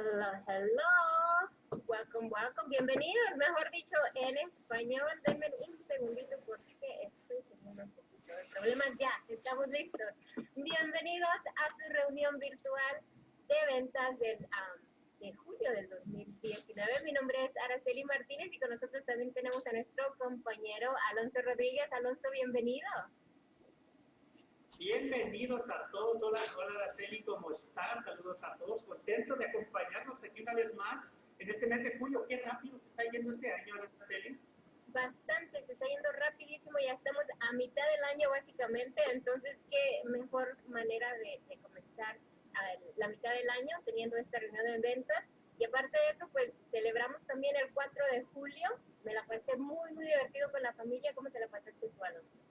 Hello, hello. Welcome, welcome. Bienvenidos, mejor dicho, en español. Denme un segundito porque estoy teniendo un poquito de problemas. Ya, estamos listos. Bienvenidos a su reunión virtual de ventas del, de julio del 2019. Mi nombre es Araceli Martínez y con nosotros también tenemos a nuestro compañero Alonso Rodríguez. Alonso, bienvenido. Bienvenidos a todos. Hola, hola Araceli, ¿cómo estás? Saludos a todos. Contento de acompañarnos aquí una vez más en este mes de julio. Qué rápido se está yendo este año, Araceli. Bastante, se está yendo rapidísimo. Ya estamos a mitad del año básicamente. Entonces, qué mejor manera de, de comenzar la mitad del año teniendo esta reunión de ventas. Y aparte de eso, pues celebramos también el 4 de julio. Me la pasé muy, muy divertido con la familia. ¿Cómo te la pasaste tú, Alonso?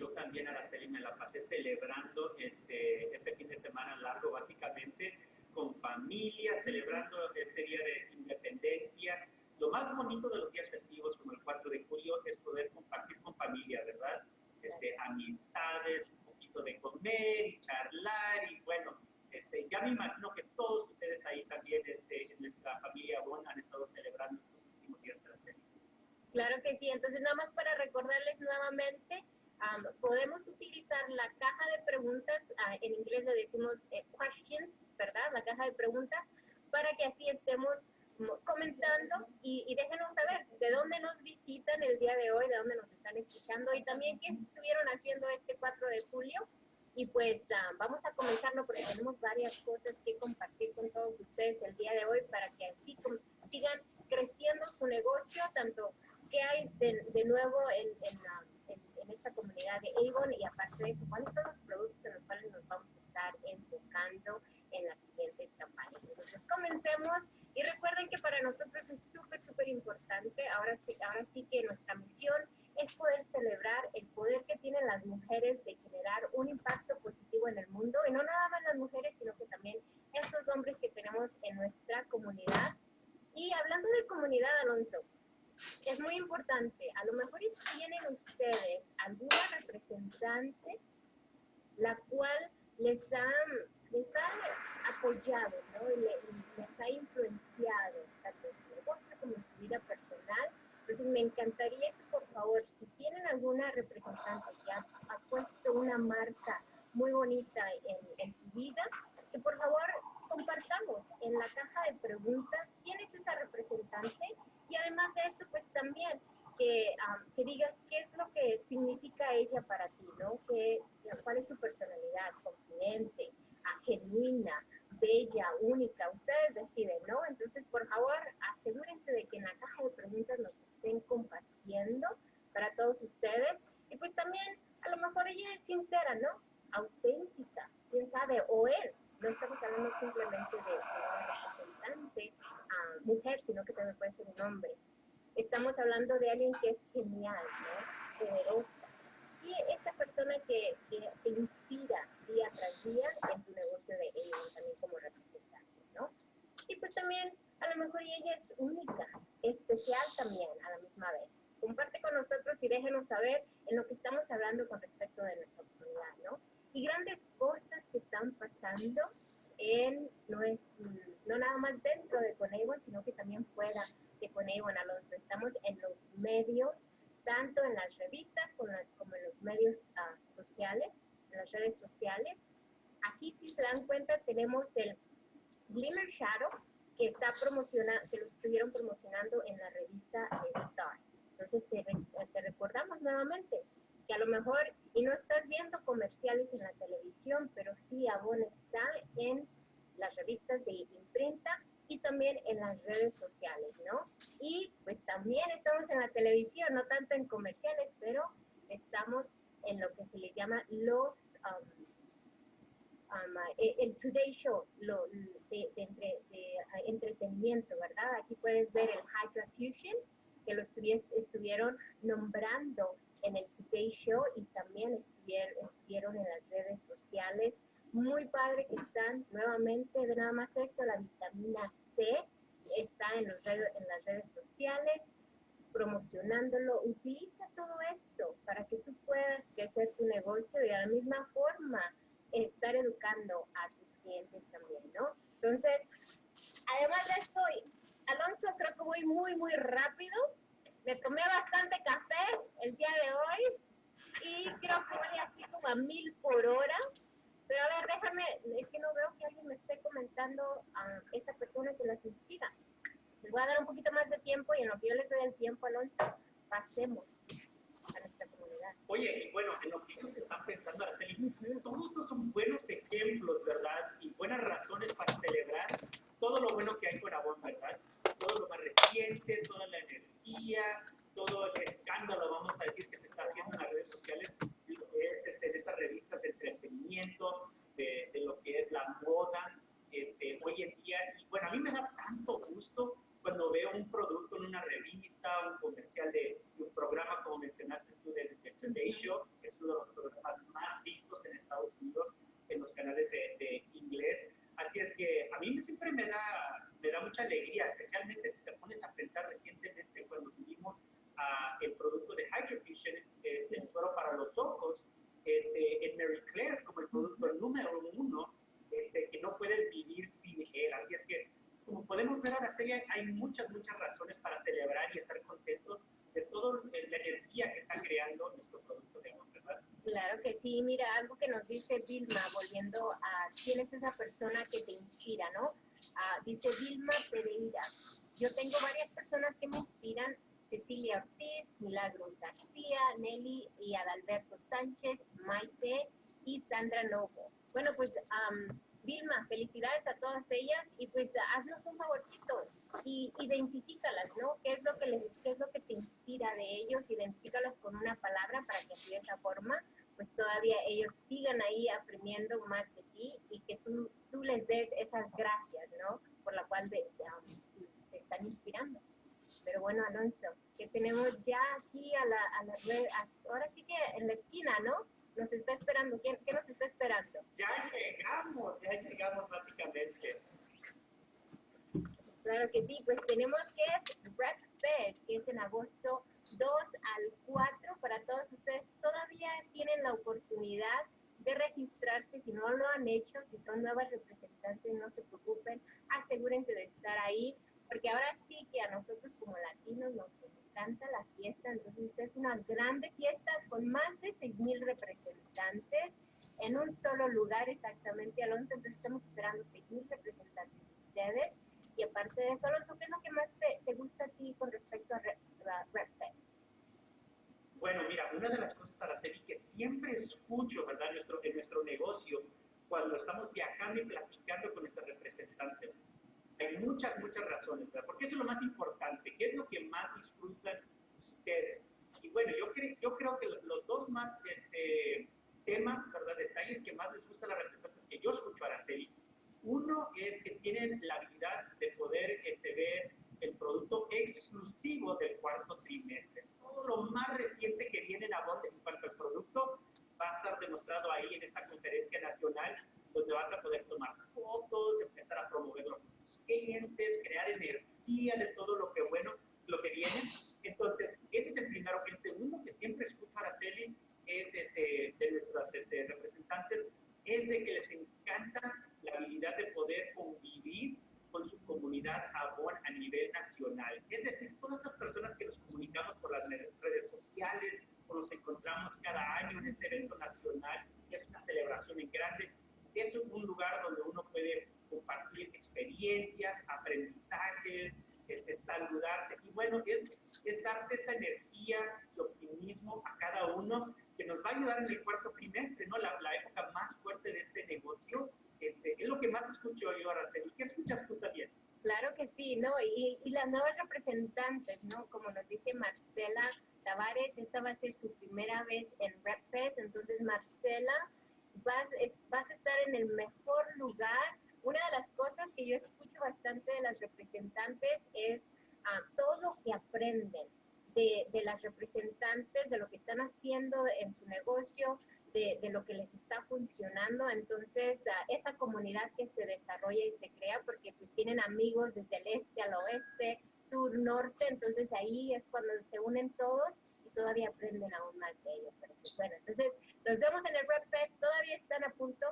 Yo también, Araceli, me la pasé celebrando este, este fin de semana largo, básicamente, con familia, celebrando este día de independencia. Lo más bonito de los días festivos, como el 4 de julio, es poder compartir con familia, ¿verdad? Este, amistades, un poquito de comer y charlar, y bueno, este, ya me imagino que todos ustedes ahí también, este, en nuestra familia Bon, han estado celebrando estos últimos días de la serie. Claro que sí, entonces nada más para recordarles nuevamente, podemos utilizar la caja de preguntas, uh, en inglés le decimos eh, questions, ¿verdad? La caja de preguntas, para que así estemos comentando y, y, déjenos saber de dónde nos visitan el día de hoy, de dónde nos están escuchando y también qué estuvieron haciendo este 4 de julio. Y pues uh, vamos a comenzarlo porque tenemos varias cosas que compartir con todos ustedes el día de hoy para que así sigan creciendo su negocio, tanto que hay de, de nuevo en, en la esta comunidad de Avon y aparte de eso, cuáles son los productos en los cuales nos vamos a estar enfocando en las siguientes campañas. Entonces, comencemos y recuerden que para nosotros es súper, súper importante, ahora sí, ahora sí que nuestra misión es poder celebrar el poder que tienen las mujeres de generar un impacto positivo en el mundo, y no nada más las mujeres, sino que también estos hombres que tenemos en nuestra comunidad. Y hablando de comunidad, Alonso, es muy importante. A lo mejor tienen ustedes alguna representante la cual les ha, les ha apoyado, ¿no? les ha influenciado tanto en su negocio como en su vida personal. Entonces me encantaría que por favor, si tienen alguna representante que ha, puesto una marca muy bonita en, en su vida, que por favor compartamos en la caja de preguntas quién es esa representante y además de eso, pues también que, que digas qué es lo que significa ella para ti, ¿no? ¿Qué, ¿Cuál es su personalidad? Confidente, genuina, bella, única. Ustedes deciden, ¿no? Entonces, por favor, asegúrense de que en la caja de preguntas nos estén compartiendo para todos ustedes. Y pues también, a lo mejor ella es sincera, ¿no? Auténtica, quién sabe, o él. No estamos hablando simplemente de, de una representante mujer, sino que también puede ser un hombre. Estamos hablando de alguien que es genial, ¿no? poderosa. Y esta persona que, que te inspira día tras día en tu negocio de ella, también como representante, ¿no? Y pues también, a lo mejor ella es única, especial también a la misma vez. Comparte con nosotros y déjenos saber en lo que estamos hablando con respecto de nuestra comunidad, ¿no? Y grandes cosas que están pasando en, no, es, no nada más dentro de Coneiwan, sino que también fuera de Coneiwan, Alonso. Estamos en los medios, tanto en las revistas como, en los medios uh, sociales, en las redes sociales. Aquí, si se dan cuenta, tenemos el Glimmer Shadow, que está promocionando, que lo estuvieron promocionando en la revista Star. Entonces, te, te recordamos nuevamente que a lo mejor, y no estás viendo comerciales en la televisión, pero sí Avon está en las revistas de imprenta y también en las redes sociales, ¿no? Y pues también estamos en la televisión, no tanto en comerciales, pero estamos en lo que se le llama los, um, um, eh, el Today Show, lo, de, de, de, entretenimiento, ¿verdad? Aquí puedes ver el Hydra Fusion, que lo estuvieron nombrando en el Today Show y también estuvieron, estuvieron en las redes sociales. Muy padre que están nuevamente, de nada más esto, la vitamina C está en, los en las redes sociales promocionándolo. Utiliza todo esto para que tú puedas crecer tu negocio y de la misma forma estar educando a tus clientes también, ¿no? Entonces, además de esto, Alonso, creo que voy muy, muy rápido. Me tomé bastante café el día de hoy y creo que voy así como a mil por hora. Pero a ver, déjame, es que no veo que alguien me esté comentando a esa persona que las inspira. Les voy a dar un poquito más de tiempo y en lo que yo les doy el tiempo, Alonso, pasemos a nuestra comunidad. Oye, y bueno, en lo que ellos están pensando, Araceli, todos estos son buenos ejemplos, ¿verdad? Y buenas razones para celebrar todo lo bueno que hay con Avon, ¿verdad? Todo lo más reciente, toda la energía, todo el escándalo, vamos a decir, que se está haciendo en las redes sociales, es este, de estas revistas de entretenimiento, de, de, lo que es la moda, este, hoy en día. Y bueno, a mí me da tanto gusto cuando veo un producto en una revista, un comercial de, un programa, como mencionaste tú, de, The Today Show, que es uno de los programas más vistos en Estados Unidos en los canales de, de inglés. Así es que a mí siempre me da, me da mucha alegría, especialmente si te pones a pensar recientemente cuando tuvimos uh, el producto de Hydrofusion, este, el suero para los ojos, este, en Mary Claire como el producto número uno, este, que no puedes vivir sin él. Así es que, como podemos ver ahora, hay muchas, muchas razones para celebrar y estar contentos de toda la energía que está creando nuestro producto de amor, ¿verdad? Claro que sí. Mira, algo que nos dice Vilma, volviendo a quién es esa persona que te inspira, ¿no? Uh, dice Vilma Pereira. Yo tengo varias personas que me inspiran Cecilia Ortiz, Milagros García, Nelly y Adalberto Sánchez, Maite y Sandra Novo. Bueno, pues um, Vilma, felicidades a todas ellas y pues haznos un favorcito y identifícalas, ¿no? ¿Qué es lo que les, qué es lo que te inspira de ellos? Identifícalas con una palabra para que así de esa forma pues todavía ellos sigan ahí aprendiendo más de ti y que tú, tú les des esas gracias, ¿no? Por la cual te, te están inspirando. Pero bueno, Alonso, que tenemos ya aquí a la, a la red, ahora sí que en la esquina, ¿no? Nos está esperando. ¿Quién, ¿Qué nos está esperando? Ya llegamos, ya llegamos básicamente. Claro que sí, pues tenemos que es Rep Fest, que es en agosto 2 al 4 para todos ustedes. Todavía tienen la oportunidad de registrarse si no lo han hecho, si son nuevas representantes, no se preocupen, asegúrense de estar ahí porque ahora sí que a nosotros como latinos nos encanta la fiesta, entonces esta es una grande fiesta con más de 6.000 representantes en un solo lugar exactamente, Alonso, entonces estamos esperando 6.000 representantes de ustedes, y aparte de eso, Alonso, ¿qué es lo que más te, te gusta a ti con respecto a RepFest? Bueno, mira, una de las cosas, Araceli, que siempre escucho, ¿verdad?, nuestro, en nuestro negocio, cuando estamos viajando y platicando con nuestros representantes, hay muchas, muchas razones, ¿verdad? Porque eso es lo más importante. ¿Qué es lo que más disfrutan ustedes? Y bueno, yo, cre yo creo que los dos más este, temas, ¿verdad? Detalles que más les gusta a las representantes que yo escucho a Araceli. Uno es que tienen la habilidad de poder este, ver el producto exclusivo del cuarto trimestre. Todo lo más reciente que viene en Avon en cuanto al producto va a estar demostrado ahí en esta conferencia nacional, donde vas a poder tomar fotos, empezar a promoverlo clientes, crear energía de todo lo que bueno, lo que viene. Entonces, ese es el primero. El segundo que siempre escucho a Araceli es este, de nuestras este, representantes, es de que les encanta la habilidad de poder convivir con su comunidad Avon a nivel nacional. Es decir, todas esas personas que nos comunicamos por las redes sociales, o nos encontramos cada año en este evento nacional, es una celebración en grande, es un lugar donde uno puede compartir experiencias, aprendizajes, este, saludarse. Y bueno, es, es darse esa energía y optimismo a cada uno que nos va a ayudar en el cuarto trimestre, ¿no? La, la época más fuerte de este negocio. Este, es lo que más escucho yo, Araceli. ¿Qué escuchas tú también? Claro que sí, ¿no? Y, y las nuevas representantes, ¿no? Como nos dice Marcela Tavares, esta va a ser su primera vez en RepFest, entonces Marcela, vas, vas a estar en el mejor lugar una de las cosas que yo escucho bastante de las representantes es uh, todo lo que aprenden de, de, las representantes, de lo que están haciendo en su negocio, de, de lo que les está funcionando. Entonces, uh, esa comunidad que se desarrolla y se crea, porque pues tienen amigos desde el este al oeste, sur, norte, entonces ahí es cuando se unen todos y todavía aprenden aún más de ellos. Pues bueno, entonces los vemos en el Red Fest, todavía están a punto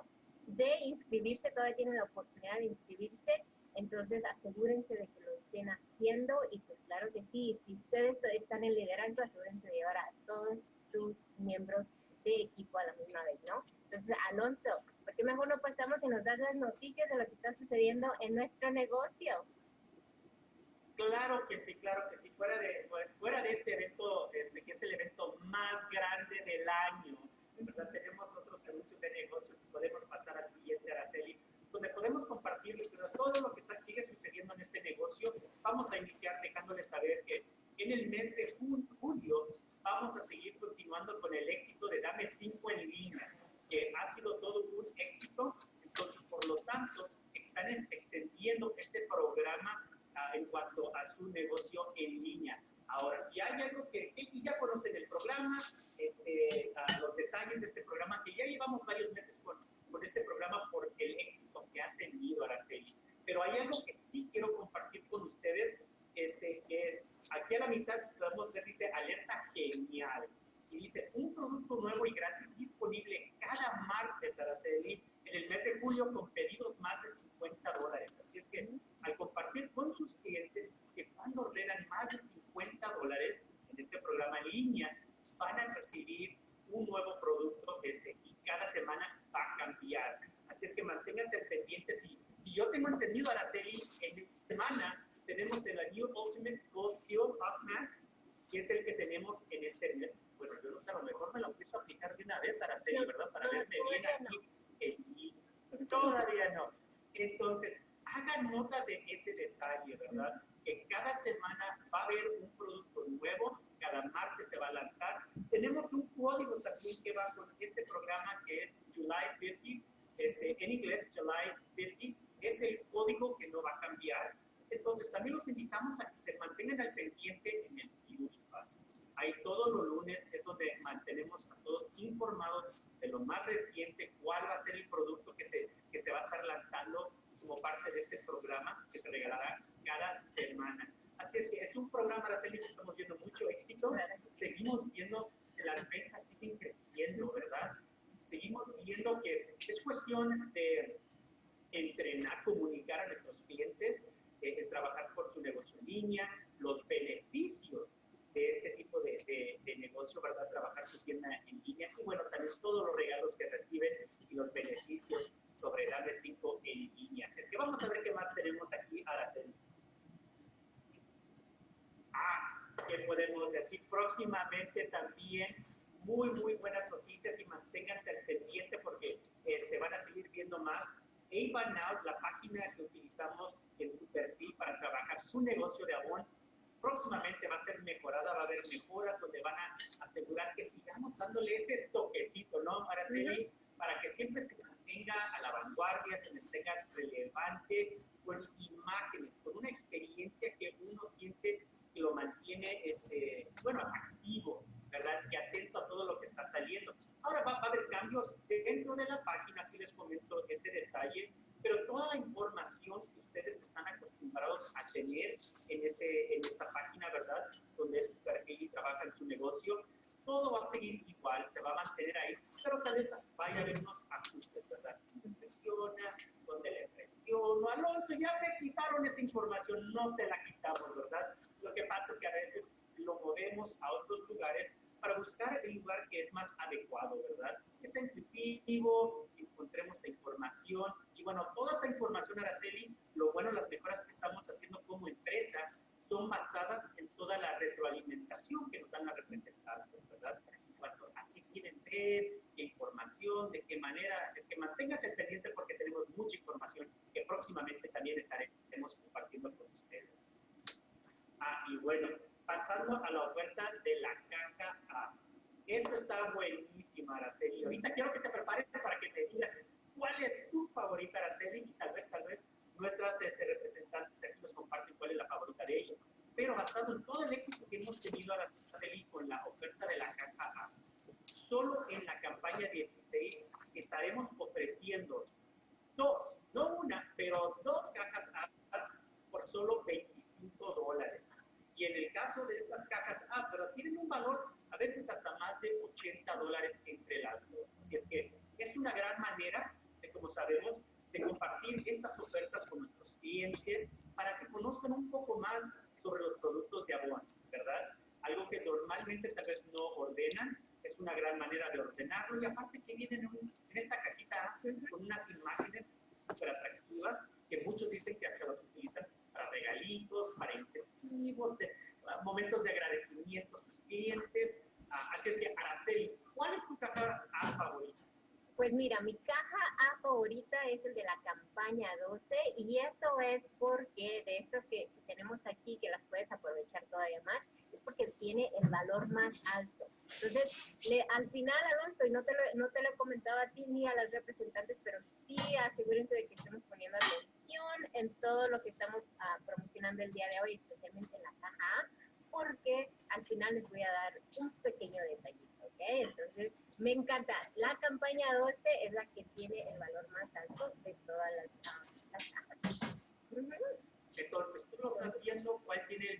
de inscribirse, todavía tienen la oportunidad de inscribirse, entonces asegúrense de que lo estén haciendo y pues claro que sí, si ustedes están en liderazgo, asegúrense de llevar a todos sus miembros de equipo a la misma vez, ¿no? Entonces, Alonso, ¿por qué mejor no pasamos y nos das las noticias de lo que está sucediendo en nuestro negocio? Claro que sí, claro que sí. Fuera de, fuera de este evento, este, que es el evento más grande del año, ¿verdad? tenemos otros anuncios de negocios y podemos pasar al siguiente, Araceli, donde podemos compartirles todo lo que está, sigue sucediendo en este negocio. Vamos a iniciar dejándoles saber que en el mes de julio vamos a seguir continuando con el éxito de Dame 5 en línea, que ha sido todo un éxito. Entonces, por lo tanto, están extendiendo este programa en cuanto a su negocio en línea. Ahora, si hay algo que, ya conocen el programa, este, los detalles de este programa, que ya llevamos varios meses con, con este programa por el éxito que ha tenido Araceli. Pero hay algo que sí quiero compartir con ustedes, este, que aquí a la mitad podemos ver, dice alerta genial. Y dice, un producto nuevo y gratis disponible cada martes, Araceli, en el mes de julio con pedidos más de 50 dólares. Así es que al compartir con sus clientes que cuando ordenan más de 50 dólares en este programa en línea, van a recibir un nuevo producto este, y cada semana va a cambiar. Así es que manténganse pendientes. Si, si yo tengo entendido, Araceli, en semana tenemos el New Ultimate Gold Kill of Mass, que es el que tenemos en este mes. Bueno, yo no sé, a lo mejor me lo empiezo a aplicar de una vez, Araceli, ¿verdad? Para verme bien aquí. Todavía no. Entonces, hagan nota de ese detalle, ¿verdad? Que cada semana va a haber un producto nuevo, cada martes se va a lanzar. Tenemos un código también que va con este programa que es July 50, este, en inglés July 50, es el código que no va a cambiar. Entonces, también los invitamos a que se mantengan al pendiente en el Huge Pass. Ahí todos los lunes es donde mantenemos a todos informados de lo más reciente, cuál va a ser el producto que se, que se va a estar lanzando como parte de este programa que se regalará cada semana. Así es que es un programa, Araceli, que estamos viendo mucho éxito. Seguimos viendo que las ventas siguen creciendo, ¿verdad? Seguimos viendo que es cuestión de entrenar, comunicar a nuestros clientes, eh, trabajar por su negocio en línea, los beneficios de este tipo de, de, negocio, ¿verdad? Trabajar su tienda en línea y bueno, también todos los regalos que reciben y los beneficios sobre darle 5 en línea. Así es que vamos a ver qué más tenemos aquí, Araceli. Ah, ¿qué podemos decir? Próximamente también muy, muy buenas noticias y manténganse al pendiente porque este, van a seguir viendo más. Ava Now, la página que utilizamos en su perfil para trabajar su negocio de abón, próximamente va a ser mejorada, va a haber mejoras donde van a asegurar que sigamos dándole ese toquecito, ¿no, Araceli? Para que siempre se mantenga a la vanguardia, se mantenga relevante, con imágenes, con una experiencia que uno siente lo mantiene, este, bueno, activo, ¿verdad? Y atento a todo lo que está saliendo. Ahora va, va a haber cambios dentro de la página, si les comento ese detalle, pero toda la información que ustedes están acostumbrados a tener en, este, en esta página, ¿verdad? Donde es y trabaja en su negocio, todo va a seguir igual, se va a mantener ahí, pero tal vez vaya a haber unos ajustes, ¿verdad? Donde le presiono, Alonso, ya te quitaron esta información, no te la quitamos, ¿verdad? Lo que pasa es que a veces lo movemos a otros lugares para buscar el lugar que es más adecuado, ¿verdad? Sea intuitivo, encontremos la información. Y bueno, toda esa información, Araceli, lo bueno, las mejoras que estamos haciendo como empresa son basadas en toda la retroalimentación que nos dan las representantes, ¿verdad? En cuanto a qué quieren ver, qué información, de qué manera. Así es que manténganse pendiente porque tenemos mucha información que próximamente también estaremos compartiendo con ustedes. Ah, y bueno, pasando a la oferta de la caja A. Esto está buenísimo, Araceli. Ahorita quiero que te prepares para que te digas cuál es tu favorita, Araceli, y tal vez, tal vez nuestras este, representantes aquí nos comparten cuál es la favorita de ellos. Pero basado en todo el éxito que hemos tenido, Araceli, con la oferta de la caja A, solo en la campaña 16 estaremos ofreciendo dos, no una, pero dos cajas A por solo 25 dólares. Y en el caso de estas cajas A, pero tienen un valor a veces hasta más de 80 dólares entre las dos. Así es que es una gran manera de, como sabemos, de compartir estas ofertas con nuestros clientes para que conozcan un poco más sobre los productos de Avon, ¿verdad? Algo que normalmente tal vez no ordenan, es una gran manera de ordenarlo y aparte que vienen en, esta cajita con unas imágenes súper atractivas que muchos dicen que hasta las utilizan para regalitos, para incentivos, de, momentos de agradecimiento a sus clientes. Ah, así es que, Araceli, ¿cuál es tu caja favorita? Pues mira, mi caja A favorita es el de la campaña 12 y eso es porque de estos que, tenemos aquí, que las puedes aprovechar todavía más, porque tiene el valor más alto. Entonces, al final, Alonso, y no te, lo, no te lo he comentado a ti ni a las representantes, pero sí asegúrense de que estemos poniendo atención en todo lo que estamos ah, promocionando el día de hoy, especialmente en la caja A, porque al final les voy a dar un pequeño detallito, ¿ok? Entonces, me encanta. La campaña 12 es la que tiene el valor más alto de todas las, cajas. Entonces, tú lo estás viendo cuál tiene el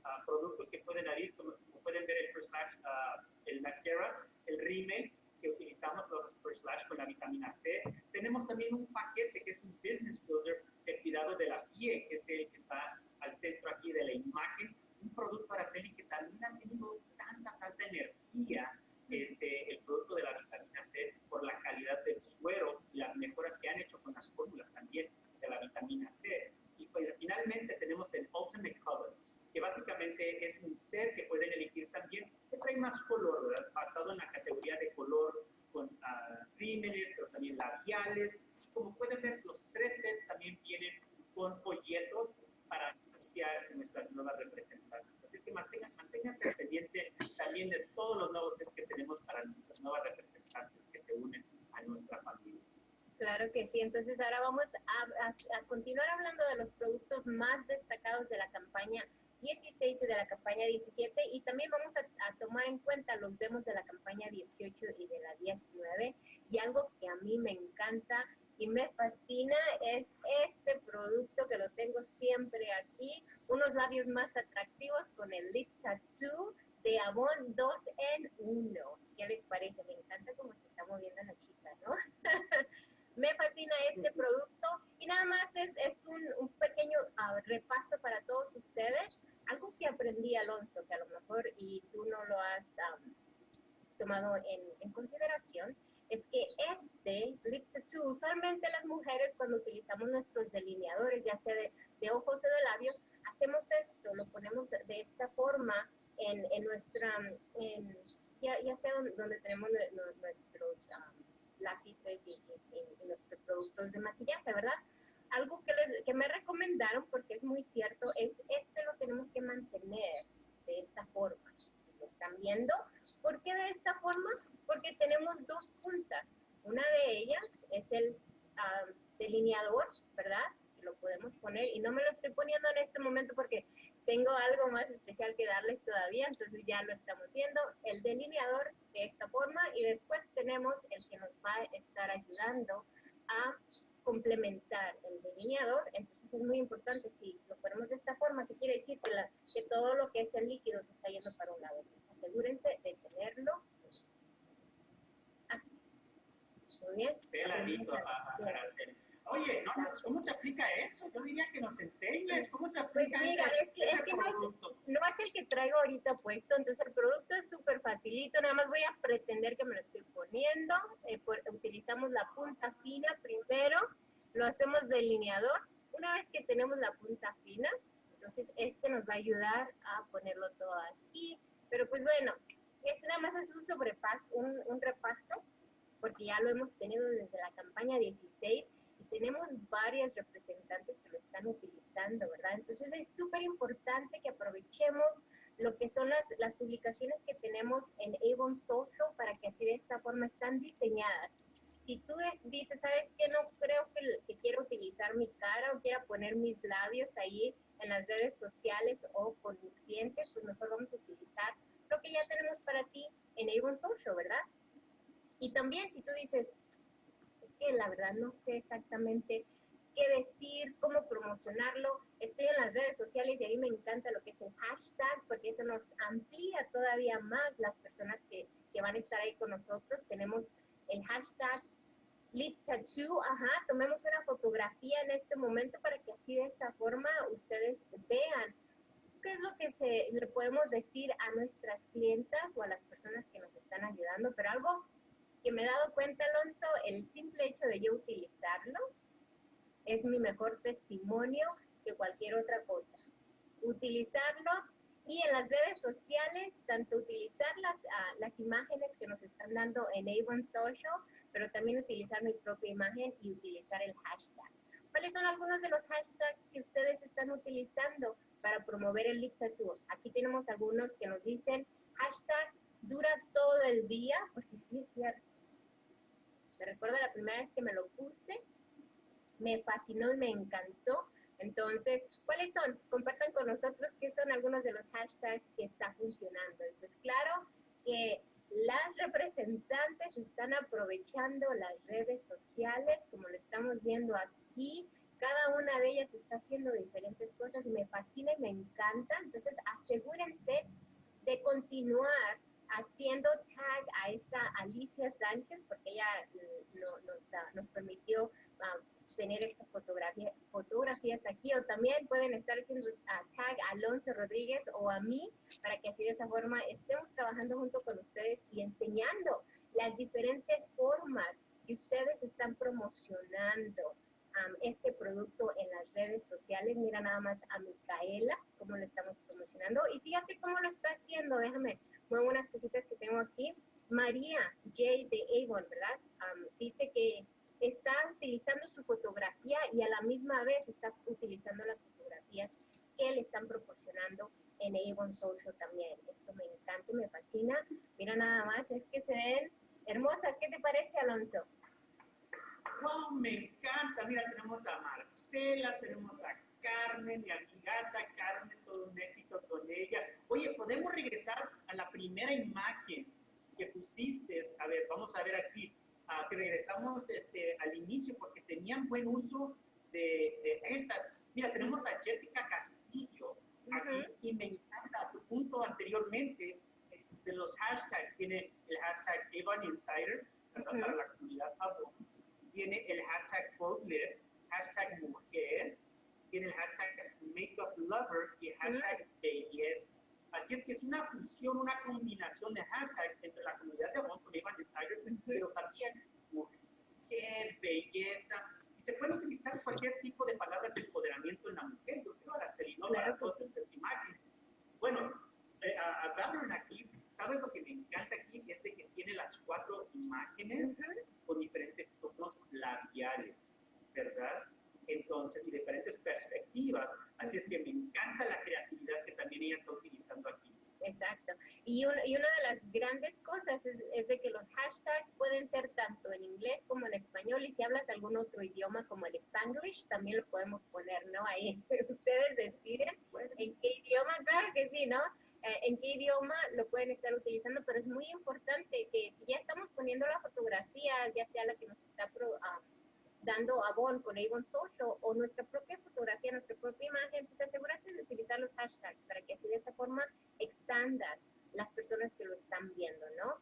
bestsellers, productos que pueden abrir, como, pueden ver el First Slash, uh, el mascara, el rímel que utilizamos los First Slash con la vitamina C. Tenemos también un paquete que es un Business Builder de cuidado de la piel, que es el que está al centro aquí de la imagen. Un producto Araceli que también ha tenido tanta, tanta energía, este, el producto de la vitamina C, por la calidad del suero y las mejoras que han hecho con las fórmulas también de la vitamina C. Y pues, finalmente tenemos el Ultimate Color, que básicamente es un ser que pueden elegir también que trae más color, ¿verdad? basado en la categoría de color con uh, pero también labiales. Como pueden ver, los tres sets también vienen con folletos para iniciar nuestras nuevas representantes. Así que mantengan, manténganse pendiente también de todos los nuevos sets que tenemos para nuestras nuevas representantes que se unen a nuestra familia. Claro que sí, entonces ahora vamos a, a, a continuar hablando de los productos más destacados de la campaña 16 de la campaña 17 y también vamos a, tomar en cuenta los demos de la campaña 18 y de la 19 y algo que a mí me encanta y me fascina es este producto que lo tengo siempre aquí, unos labios más atractivos con el Lip Tattoo de Avon 2 en 1. ¿Qué les parece? Me encanta cómo se está moviendo la chica, ¿no? me fascina este producto y nada más es, es un, un pequeño uh, repaso para todos ustedes algo que aprendí, Alonso, que a lo mejor y tú no lo has tomado en, consideración, es que este lip tattoo, usualmente las mujeres cuando utilizamos nuestros delineadores, ya sea de, ojos o de labios, hacemos esto, lo ponemos de, esta forma en, en nuestra, en, ya, sea donde tenemos nuestros lápices y, y nuestros productos de maquillaje, ¿verdad? Algo que, que me recomendaron, porque es muy cierto, es este lo tenemos que mantener de esta forma. ¿Lo están viendo? ¿Por qué de esta forma? Porque tenemos dos puntas. Una de ellas es el delineador, ¿verdad? Lo podemos poner y no me lo estoy poniendo en este momento porque tengo algo más especial que darles todavía, entonces ya lo estamos viendo, el delineador de esta forma y después tenemos el que nos va a estar ayudando a complementar el delineador, entonces es muy importante si lo ponemos de esta forma, que quiere decir que, la, que todo lo que es el líquido se está yendo para un lado, entonces asegúrense de tenerlo. Así. Muy bien. Peladito hacer Oye, no, ¿cómo se aplica eso? Yo diría que nos enseñes cómo se pues aplica mira, es que, es que no, no, es el que traigo ahorita puesto, entonces el producto es súper facilito, nada más voy a pretender que me lo estoy poniendo, eh, utilizamos la punta fina primero, lo hacemos delineador, una vez que tenemos la punta fina, entonces este nos va a ayudar a ponerlo todo aquí, pero pues bueno, este nada más es un sobrepaso, un, un repaso, porque ya lo hemos tenido desde la campaña 16, tenemos varias representantes que lo están utilizando, ¿verdad? Entonces es súper importante que aprovechemos lo que son las, las publicaciones que tenemos en Avon Social para que así de esta forma están diseñadas. Si tú dices, ¿sabes qué? No creo que, que quiero utilizar mi cara o quiera poner mis labios ahí en las redes sociales o con mis clientes, pues mejor vamos a utilizar lo que ya tenemos para ti en Avon Social, ¿verdad? Y también si tú dices, que la verdad no sé exactamente qué decir, cómo promocionarlo. Estoy en las redes sociales y ahí me encanta lo que es el hashtag, porque eso nos amplía todavía más las personas que, que van a estar ahí con nosotros. Tenemos el hashtag Lip Tattoo, ajá, tomemos una fotografía en este momento para que así de esta forma ustedes vean qué es lo que se, le podemos decir a nuestras clientas o a las personas que nos están ayudando, pero algo que me he dado cuenta, Alonso, el simple hecho de yo utilizarlo es mi mejor testimonio que cualquier otra cosa. Utilizarlo y en las redes sociales, tanto utilizar las, ah, las imágenes que nos están dando en Avon Social, pero también utilizar mi propia imagen y utilizar el hashtag. ¿Cuáles son algunos de los hashtags que ustedes están utilizando para promover el Lip Aquí tenemos algunos que nos dicen hashtag dura todo el día, pues sí, sí es cierto. Me recuerdo la primera vez que me lo puse, me fascinó y me encantó. Entonces, ¿cuáles son? Compartan con nosotros qué son algunos de los hashtags que está funcionando. Pues claro que las representantes están aprovechando las redes sociales, como lo estamos viendo aquí. Cada una de ellas está haciendo diferentes cosas me fascina y me encanta. Entonces, asegúrense de continuar haciendo tag a esta Alicia Sánchez, porque ella eh, nos, ah, nos, permitió ah, tener estas fotografías, fotografías aquí, o también pueden estar haciendo uh, tag a Alonso Rodríguez o a mí, para que así de esa forma estemos trabajando junto con ustedes y enseñando las diferentes formas que ustedes están promocionando este producto en las redes sociales. Mira nada más a Micaela, cómo lo estamos promocionando. Y fíjate cómo lo está haciendo, déjame muy buenas cositas que tengo aquí. María J. de Avon, ¿verdad? dice que está utilizando su fotografía y a la misma vez está utilizando las fotografías que le están proporcionando en Avon Social también. Esto me encanta me fascina. Mira nada más, es que se ven hermosas. ¿Qué te parece, Alonso? Wow, me encanta. Mira, tenemos a Marcela, tenemos a Carmen, mi amigaza Carmen, todo un éxito con ella. Oye, podemos regresar a la primera imagen que pusiste. A ver, vamos a ver aquí. Ah, si regresamos este, al inicio, porque tenían buen uso de, esta. Mira, tenemos a Jessica Castillo aquí y me encanta tu punto anteriormente eh, de los hashtags. Tiene el hashtag Evan Insider para la comunidad Tiene el hashtag Live, hashtag Mujer, tiene el hashtag Makeup Lover y el hashtag Belleza. Así es que es una fusión, una combinación de hashtags entre la comunidad de Avon con Evan Insider, pero también mujer, belleza. Y se puede utilizar cualquier tipo de palabras de empoderamiento en la mujer. Yo quiero a la para todas estas imágenes. Bueno, eh, a, aquí, ¿sabes lo que me encanta aquí? Es de que tiene las cuatro imágenes con diferentes tonos labiales, ¿verdad? entonces y diferentes perspectivas. Así es que me encanta la creatividad que también ella está utilizando aquí. Exacto. Y, y una de las grandes cosas es, de que los hashtags pueden ser tanto en inglés como en español, y si hablas algún otro idioma como el Spanglish, también lo podemos poner, ¿no? Ahí ustedes deciden en qué idioma, claro que sí, ¿no? Eh, en qué idioma lo pueden estar utilizando, pero es muy importante que si ya estamos poniendo la fotografía, ya sea la que nos está ah, dando Avon con Avon Social o nuestra propia fotografía, nuestra propia imagen, pues asegúrate de utilizar los hashtags para que así de esa forma expandas las personas que lo están viendo, ¿no?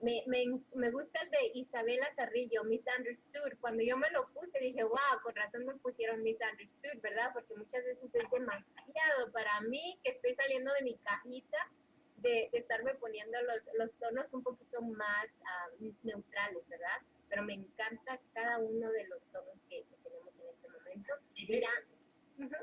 Me, me, me, gusta el de Isabela Carrillo, Misunderstood. Cuando yo me lo puse dije, wow, con razón me pusieron Misunderstood, ¿verdad? Porque muchas veces es demasiado para mí que estoy saliendo de mi cajita de, estarme poniendo los, los, tonos un poquito más neutrales, ¿verdad? Pero me encanta cada uno de los tonos que, tenemos en este momento. Y, Mira,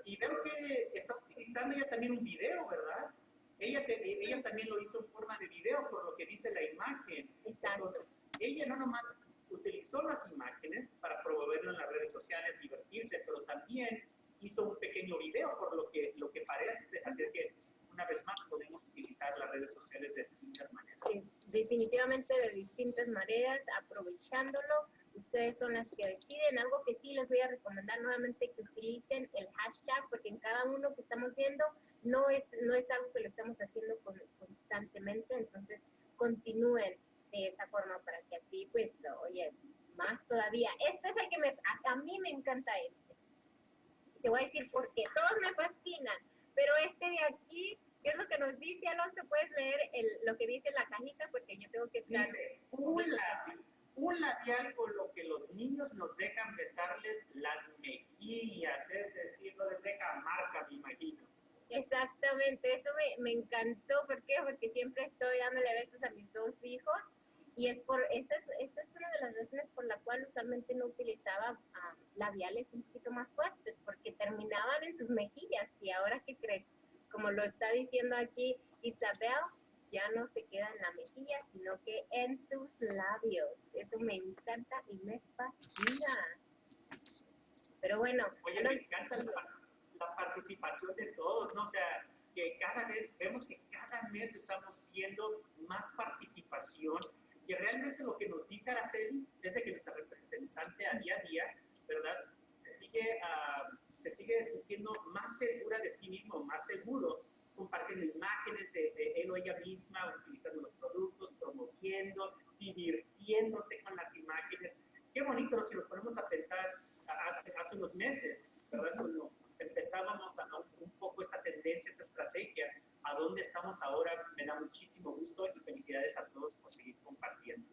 y veo que está utilizando ya también un video, ¿verdad? Ella, ella también lo hizo en forma de video, por lo que dice la imagen. Exacto. Entonces, ella no nomás utilizó las imágenes para promoverlo en las redes sociales, divertirse, pero también hizo un pequeño video, por lo que, lo que parece. Así es que, una vez más, podemos utilizar las redes sociales de distintas maneras. definitivamente de distintas maneras, aprovechándolo. Ustedes son las que deciden. Algo que sí les voy a recomendar nuevamente que utilicen el hashtag, porque en cada uno que estamos viendo no es, no es algo que lo estamos haciendo constantemente, entonces continúen de esa forma para que así, pues, oye, más todavía. Este es el que me, a, mí me encanta este. Te voy a decir por qué. Todos me fascinan, pero este de aquí, ¿qué es lo que nos dice Alonso? Puedes leer el, lo que dice la cajita porque yo tengo que estar... Dice, un un labial con lo que los niños nos dejan besarles las mejillas, es decir, no les deja marca, me imagino. Exactamente, eso me, me encantó. ¿Por qué? Porque siempre estoy dándole besos a mis dos hijos y es por esa es, es una de las razones por la cual usualmente no utilizaba ah, labiales un poquito más fuertes, porque terminaban en sus mejillas. Y ahora, ¿qué crees? Como lo está diciendo aquí Isabel, ya no se queda en la mejilla, sino que en tus labios. Eso me encanta y me fascina. Pero bueno, Oye, me encanta la participación de todos, ¿no? O sea, que cada vez, vemos que cada mes estamos viendo más participación, y realmente lo que nos dice Araceli, desde que nuestra representante a día a día, ¿verdad? Se sigue, uh, se sigue sintiendo más segura de sí mismo, más seguro, compartiendo imágenes de, de él o ella misma, utilizando los productos, promoviendo, divirtiéndose con las imágenes. Qué bonito si nos ponemos a pensar hace, hace unos meses, ¿verdad? Cuando empezábamos a un poco esta tendencia, esta estrategia, a dónde estamos ahora, me da muchísimo gusto y felicidades a todos por seguir compartiendo.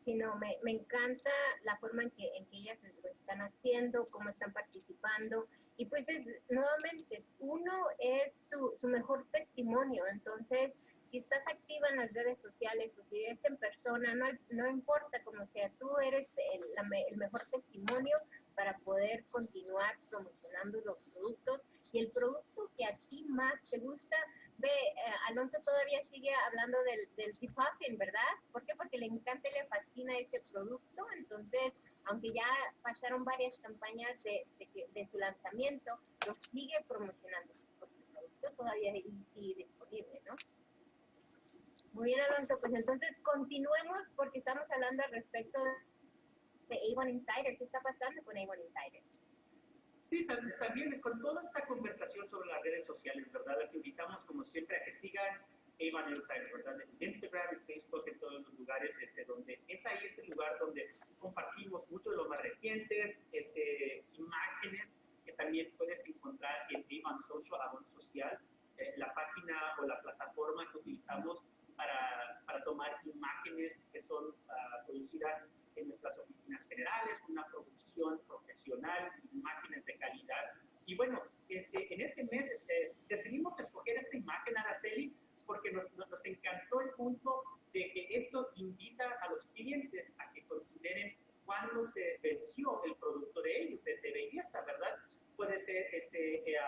Sí, no, me, me encanta la forma en que, en que ellas lo están haciendo, cómo están participando. Y pues es, nuevamente, uno es su, mejor testimonio. Entonces, si estás activa en las redes sociales o si eres en persona, no, no importa cómo sea, tú eres el, el mejor testimonio para poder continuar promocionando los productos y el producto que a ti más te gusta. Eh, Alonso todavía sigue hablando del, del Puffin, ¿verdad? ¿Por qué? Porque le encanta y le fascina ese producto. Entonces, aunque ya pasaron varias campañas de, de, su lanzamiento, lo sigue promocionando porque el producto todavía sigue disponible, ¿no? Muy bien, Alonso, pues entonces continuemos porque estamos hablando al respecto de de Avon Insider. ¿Qué está pasando con Avon Insider? Sí, también con toda esta conversación sobre las redes sociales, ¿verdad? Les invitamos, como siempre, a que sigan Avon Insider, ¿verdad? En Instagram, en Facebook, en todos los lugares, este, donde es ahí ese lugar donde compartimos mucho de lo más reciente, este, imágenes que también puedes encontrar en Avon Social, Avon Social, eh, la página o la plataforma que utilizamos para, para tomar imágenes que son uh, producidas en nuestras oficinas generales, una producción profesional, imágenes de calidad. Y bueno, este, en este mes este, decidimos escoger esta imagen, Araceli, porque nos, nos, encantó el punto de que esto invita a los clientes a que consideren cuándo se venció el producto de ellos, de, belleza, ¿verdad? Puede ser este, eh,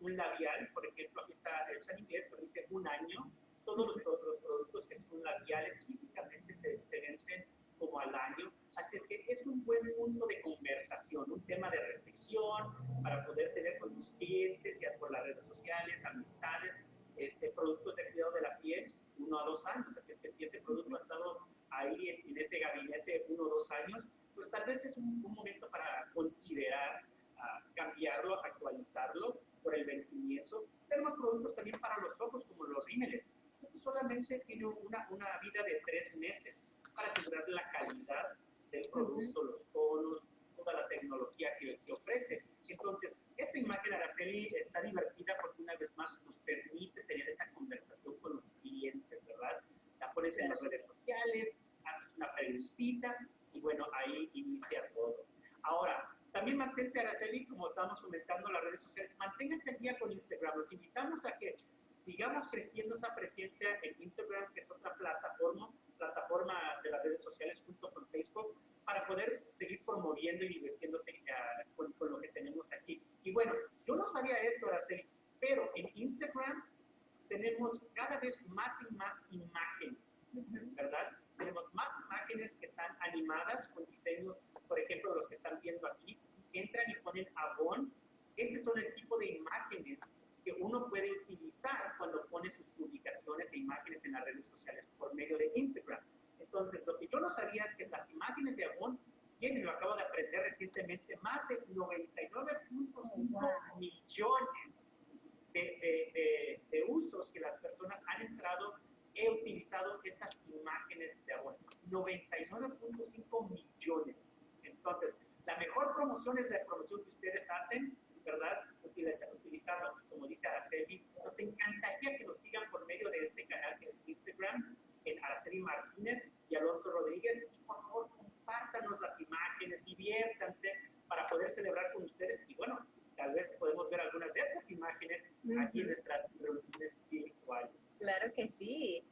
un labial, por ejemplo, aquí está, está en inglés, pero dice un año. Todos los, los productos que son labiales típicamente se, se vencen como al año. Así es que es un buen punto de conversación, un tema de reflexión para poder tener con tus clientes, ya por las redes sociales, amistades, este, productos de cuidado de la piel, uno a dos años. Así es que si ese producto ha estado ahí en, ese gabinete uno o dos años, pues tal vez es un, momento para considerar uh, cambiarlo, actualizarlo por el vencimiento. Tenemos productos también para los ojos, como los rímeles. Esto solamente tiene una, una vida de tres meses para asegurar la calidad del producto, los tonos, toda la tecnología que, que ofrece. Entonces, esta imagen, Araceli, está divertida porque una vez más nos permite tener esa conversación con los clientes, ¿verdad? La pones en las redes sociales, haces una preguntita y bueno, ahí inicia todo. Ahora, también mantente, Araceli, como estábamos comentando en las redes sociales, manténganse al día con Instagram. Los invitamos a que sigamos creciendo esa presencia en Instagram, que es otra plataforma, plataforma de las redes sociales junto con Facebook, para poder seguir promoviendo y divirtiéndote uh, con, con, lo que tenemos aquí. Y bueno, yo no sabía esto, Araceli, pero en Instagram tenemos cada vez más y más imágenes, ¿verdad? Tenemos más imágenes que están animadas con diseños, por ejemplo, los que están viendo aquí, entran y ponen Avon, este son el tipo de imágenes que uno puede utilizar cuando pone sus publicaciones e imágenes en las redes sociales por medio de Instagram. Entonces, lo que yo no sabía es que las imágenes de Avon tienen, lo acabo de aprender recientemente, más de 99.5 millones de, de, usos que las personas han entrado, he utilizado estas imágenes de Avon. 99.5 millones. Entonces, la mejor promoción es la promoción que ustedes hacen ¿verdad? Utilizarlo, como dice Araceli. Nos encantaría que nos sigan por medio de este canal que es Instagram, en Araceli Martínez y Alonso Rodríguez. Y por favor, compártanos las imágenes, diviértanse para poder celebrar con ustedes. Y bueno, tal vez podemos ver algunas de estas imágenes aquí en nuestras reuniones virtuales. Claro que sí.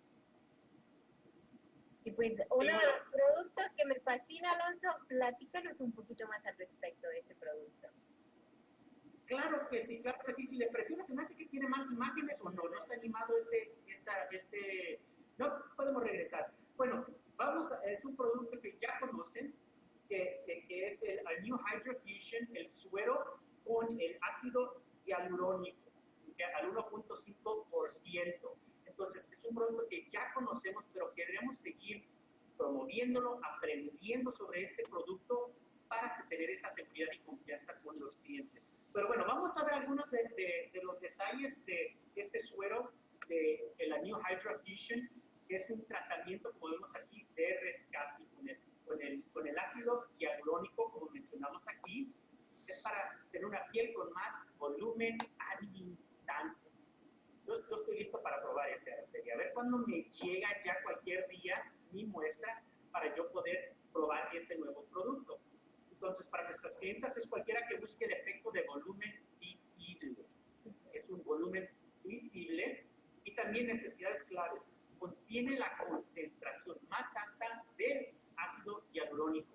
Y pues uno de los productos que me fascina, Alonso, platícanos un poquito más al respecto de este producto. Claro que sí, claro que sí. Si le presionas, se me hace que tiene más imágenes o no. No está animado este, esta, este. No, podemos regresar. Bueno, vamos, a, es un producto que ya conocen, que, es el, New Hydro Fusion, el suero con el ácido hialurónico, al 1.5%. Entonces, es un producto que ya conocemos, pero queremos seguir promoviéndolo, aprendiendo sobre este producto para tener esa seguridad y confianza con los clientes. Pero bueno, vamos a ver algunos de, de, los detalles de este suero de, la New Hydra Fusion, que es un tratamiento, como vemos aquí, de rescate con el, con el, con el ácido hialurónico, como mencionamos aquí. Es para tener una piel con más volumen al instante. Yo, yo estoy listo para probar esta serie. A ver cuándo me llega ya cualquier día mi muestra para yo poder probar este nuevo producto. Entonces, para nuestras clientas es cualquiera que busque el efecto de volumen visible. Es un volumen visible y también necesidades claves. Contiene la concentración más alta de ácido hialurónico,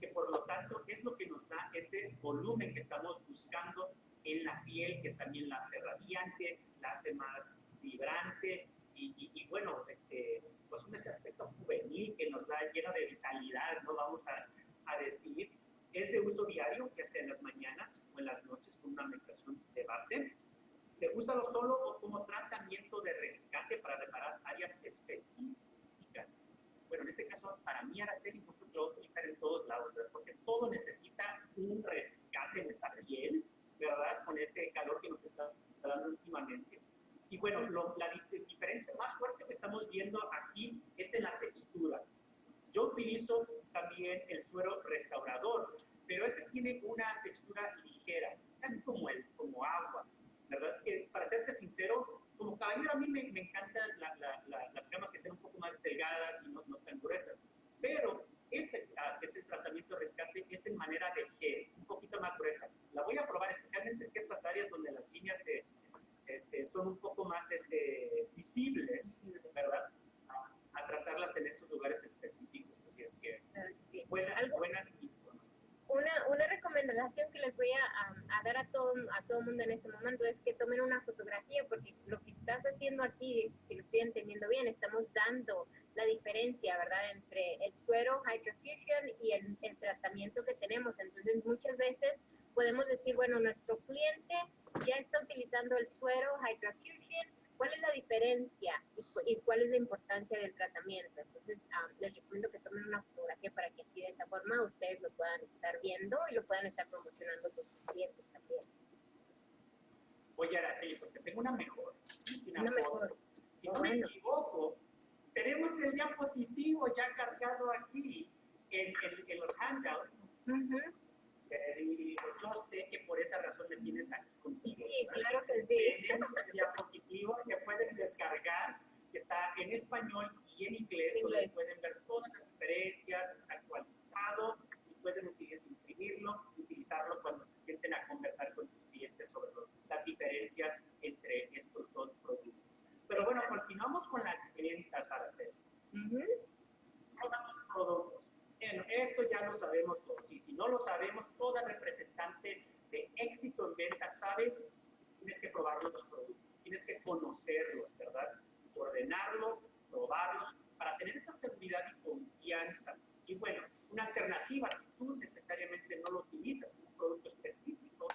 que por lo tanto es lo que nos da ese volumen que estamos buscando en la piel, que también la hace radiante, la hace más vibrante y, bueno, este, pues un ese aspecto juvenil que nos da lleno de vitalidad, no vamos a decir, es de uso diario, ya sea en las mañanas o en las noches con una medicación de base. Se usa lo solo o como tratamiento de rescate para reparar áreas específicas. Bueno, en este caso, para mí Araceli, lo voy a utilizar en todos lados, porque todo necesita un rescate en esta piel, ¿verdad? Con este calor que nos está dando últimamente. Y bueno, la diferencia más fuerte que estamos viendo aquí es en la textura. Yo utilizo también el suero restaurador, pero ese tiene una textura ligera, casi como, el, como agua, ¿verdad? Que para serte sincero, como caballero a mí me, me encantan las camas que sean un poco más delgadas y no, no tan gruesas, pero este ah, que es el tratamiento de rescate es en manera de gel, un poquito más gruesa. La voy a probar especialmente en ciertas áreas donde las líneas de, este, son un poco más este, visibles, ¿verdad? A tratarlas en esos lugares específicos. Así es que, buena, buena una, una recomendación que les voy a, a, dar a todo a todo mundo en este momento es que tomen una fotografía porque lo que estás haciendo aquí, si lo estoy entendiendo bien, estamos dando la diferencia, ¿verdad?, entre el suero Hydrofusion y el, el tratamiento que tenemos. Entonces, muchas veces podemos decir, bueno, nuestro cliente ya está utilizando el suero Hydrofusion, ¿Cuál es la diferencia y, cuál es la importancia del tratamiento? Entonces, ah, les recomiendo que tomen una fotografía para que así de esa forma ustedes lo puedan estar viendo y lo puedan estar promocionando con sus clientes también. Oye, Araceli, porque tengo una mejor. Una, mejor. Si no me equivoco, tenemos el diapositivo ya cargado aquí en, en, los handouts. Yo sé que por esa razón me tienes aquí contigo. Sí, claro que sí. Tenemos el diapositivo que pueden descargar, que está en español y en inglés, donde pueden ver todas las diferencias, está actualizado y pueden imprimirlo, utilizarlo cuando se sienten a conversar con sus clientes sobre las diferencias entre estos dos productos. Pero bueno, continuamos con las ventas, Araceli. Uh los productos. Bueno, esto ya lo sabemos todos. Y si no lo sabemos, toda representante de éxito en venta sabe, tienes que probar los productos, tienes que conocerlos, ¿verdad? Ordenarlos, probarlos, para tener esa seguridad y confianza. Y bueno, una alternativa, si tú necesariamente no lo utilizas en un producto específico,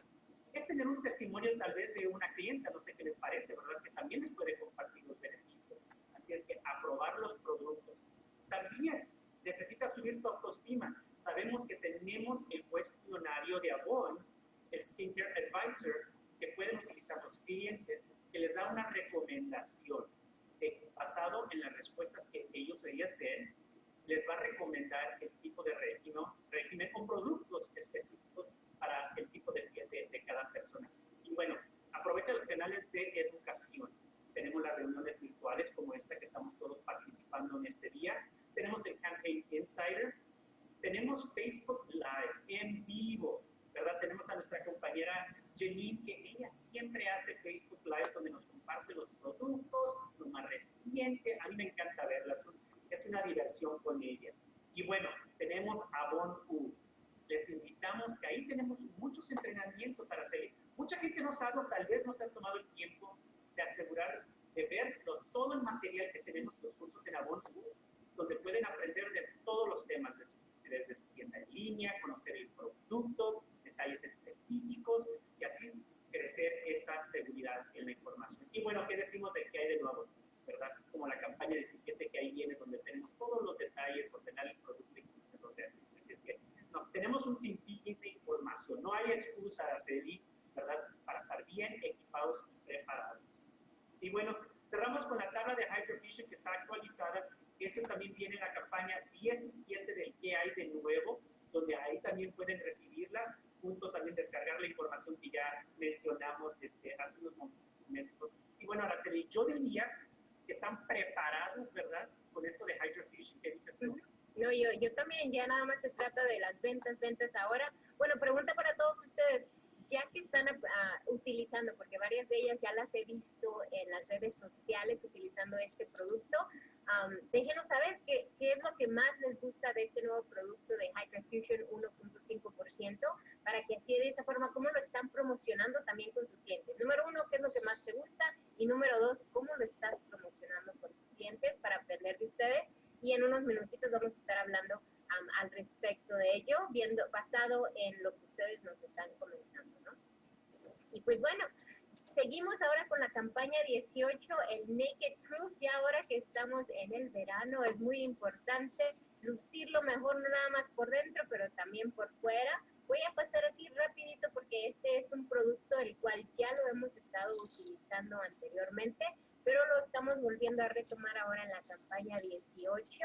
es tener un testimonio tal vez de una clienta, no sé qué les parece, ¿verdad? Que también les puede compartir los beneficios. Así es que aprobar los productos. También necesitas subir tu autoestima. Sabemos que tenemos el cuestionario de Avon, el Skincare Advisor, que pueden utilizar los clientes, que les da una recomendación basado en las respuestas que ellos ellas den, les va a recomendar el tipo de régimen, régimen con productos específicos para el tipo de piel de, cada persona. Y bueno, aprovecha los canales de educación. Tenemos las reuniones virtuales como esta que estamos todos participando en este día. Tenemos el Campaign Insider. Tenemos Facebook Live en vivo, ¿verdad? Tenemos a nuestra compañera Janine, que ella siempre hace Facebook Live donde nos comparte los productos, lo más reciente. A mí me encanta verla, es una diversión con ella. Y bueno, tenemos a Bon U les invitamos que ahí tenemos muchos entrenamientos, Araceli. Mucha gente no sabe, tal vez no se ha tomado el tiempo de asegurar, de ver todo el material que tenemos los cursos en Avon, donde pueden aprender de todos los temas, desde su tienda en línea, conocer el producto, detalles específicos y así crecer esa seguridad en la información. Y bueno, ¿qué decimos de qué hay de nuevo? ¿Verdad? Como la campaña 17 que ahí viene, donde tenemos todos los detalles, ordenar el producto y conocerlo realmente. Así es que tenemos un sinfín de información, no hay excusa, Araceli, ¿verdad?, para estar bien equipados y preparados. Y bueno, cerramos con la tabla de Hydrovision que está actualizada, eso también viene en la campaña 17 del que hay de nuevo, donde ahí también pueden recibirla, junto también descargar la información que ya mencionamos este, hace unos momentos. Y bueno, Araceli, yo diría que están preparados, ¿verdad?, con esto de Hydrofusion, ¿qué dices tú? No, yo, yo también, ya nada más se trata de las ventas, ventas ahora. Bueno, pregunta para todos ustedes, ya que están ah, utilizando, porque varias de ellas ya las he visto en las redes sociales utilizando este producto, déjenos saber qué, qué, es lo que más les gusta de este nuevo producto de Hydra Fusion 1.5%, para que así de esa forma, cómo lo están promocionando también con sus clientes. Número uno, qué es lo que más te gusta, y número dos, cómo lo estás promocionando con tus clientes para aprender de ustedes y en unos minutitos vamos a estar hablando al respecto de ello, viendo basado en lo que ustedes nos están comentando, ¿no? Y pues bueno, seguimos ahora con la campaña 18, el Naked Truth, ya ahora que estamos en el verano es muy importante lucirlo mejor no nada más por dentro, pero también por fuera. Voy a pasar así rapidito porque este es un producto el cual ya lo hemos estado utilizando anteriormente, pero lo estamos volviendo a retomar ahora en la campaña 18.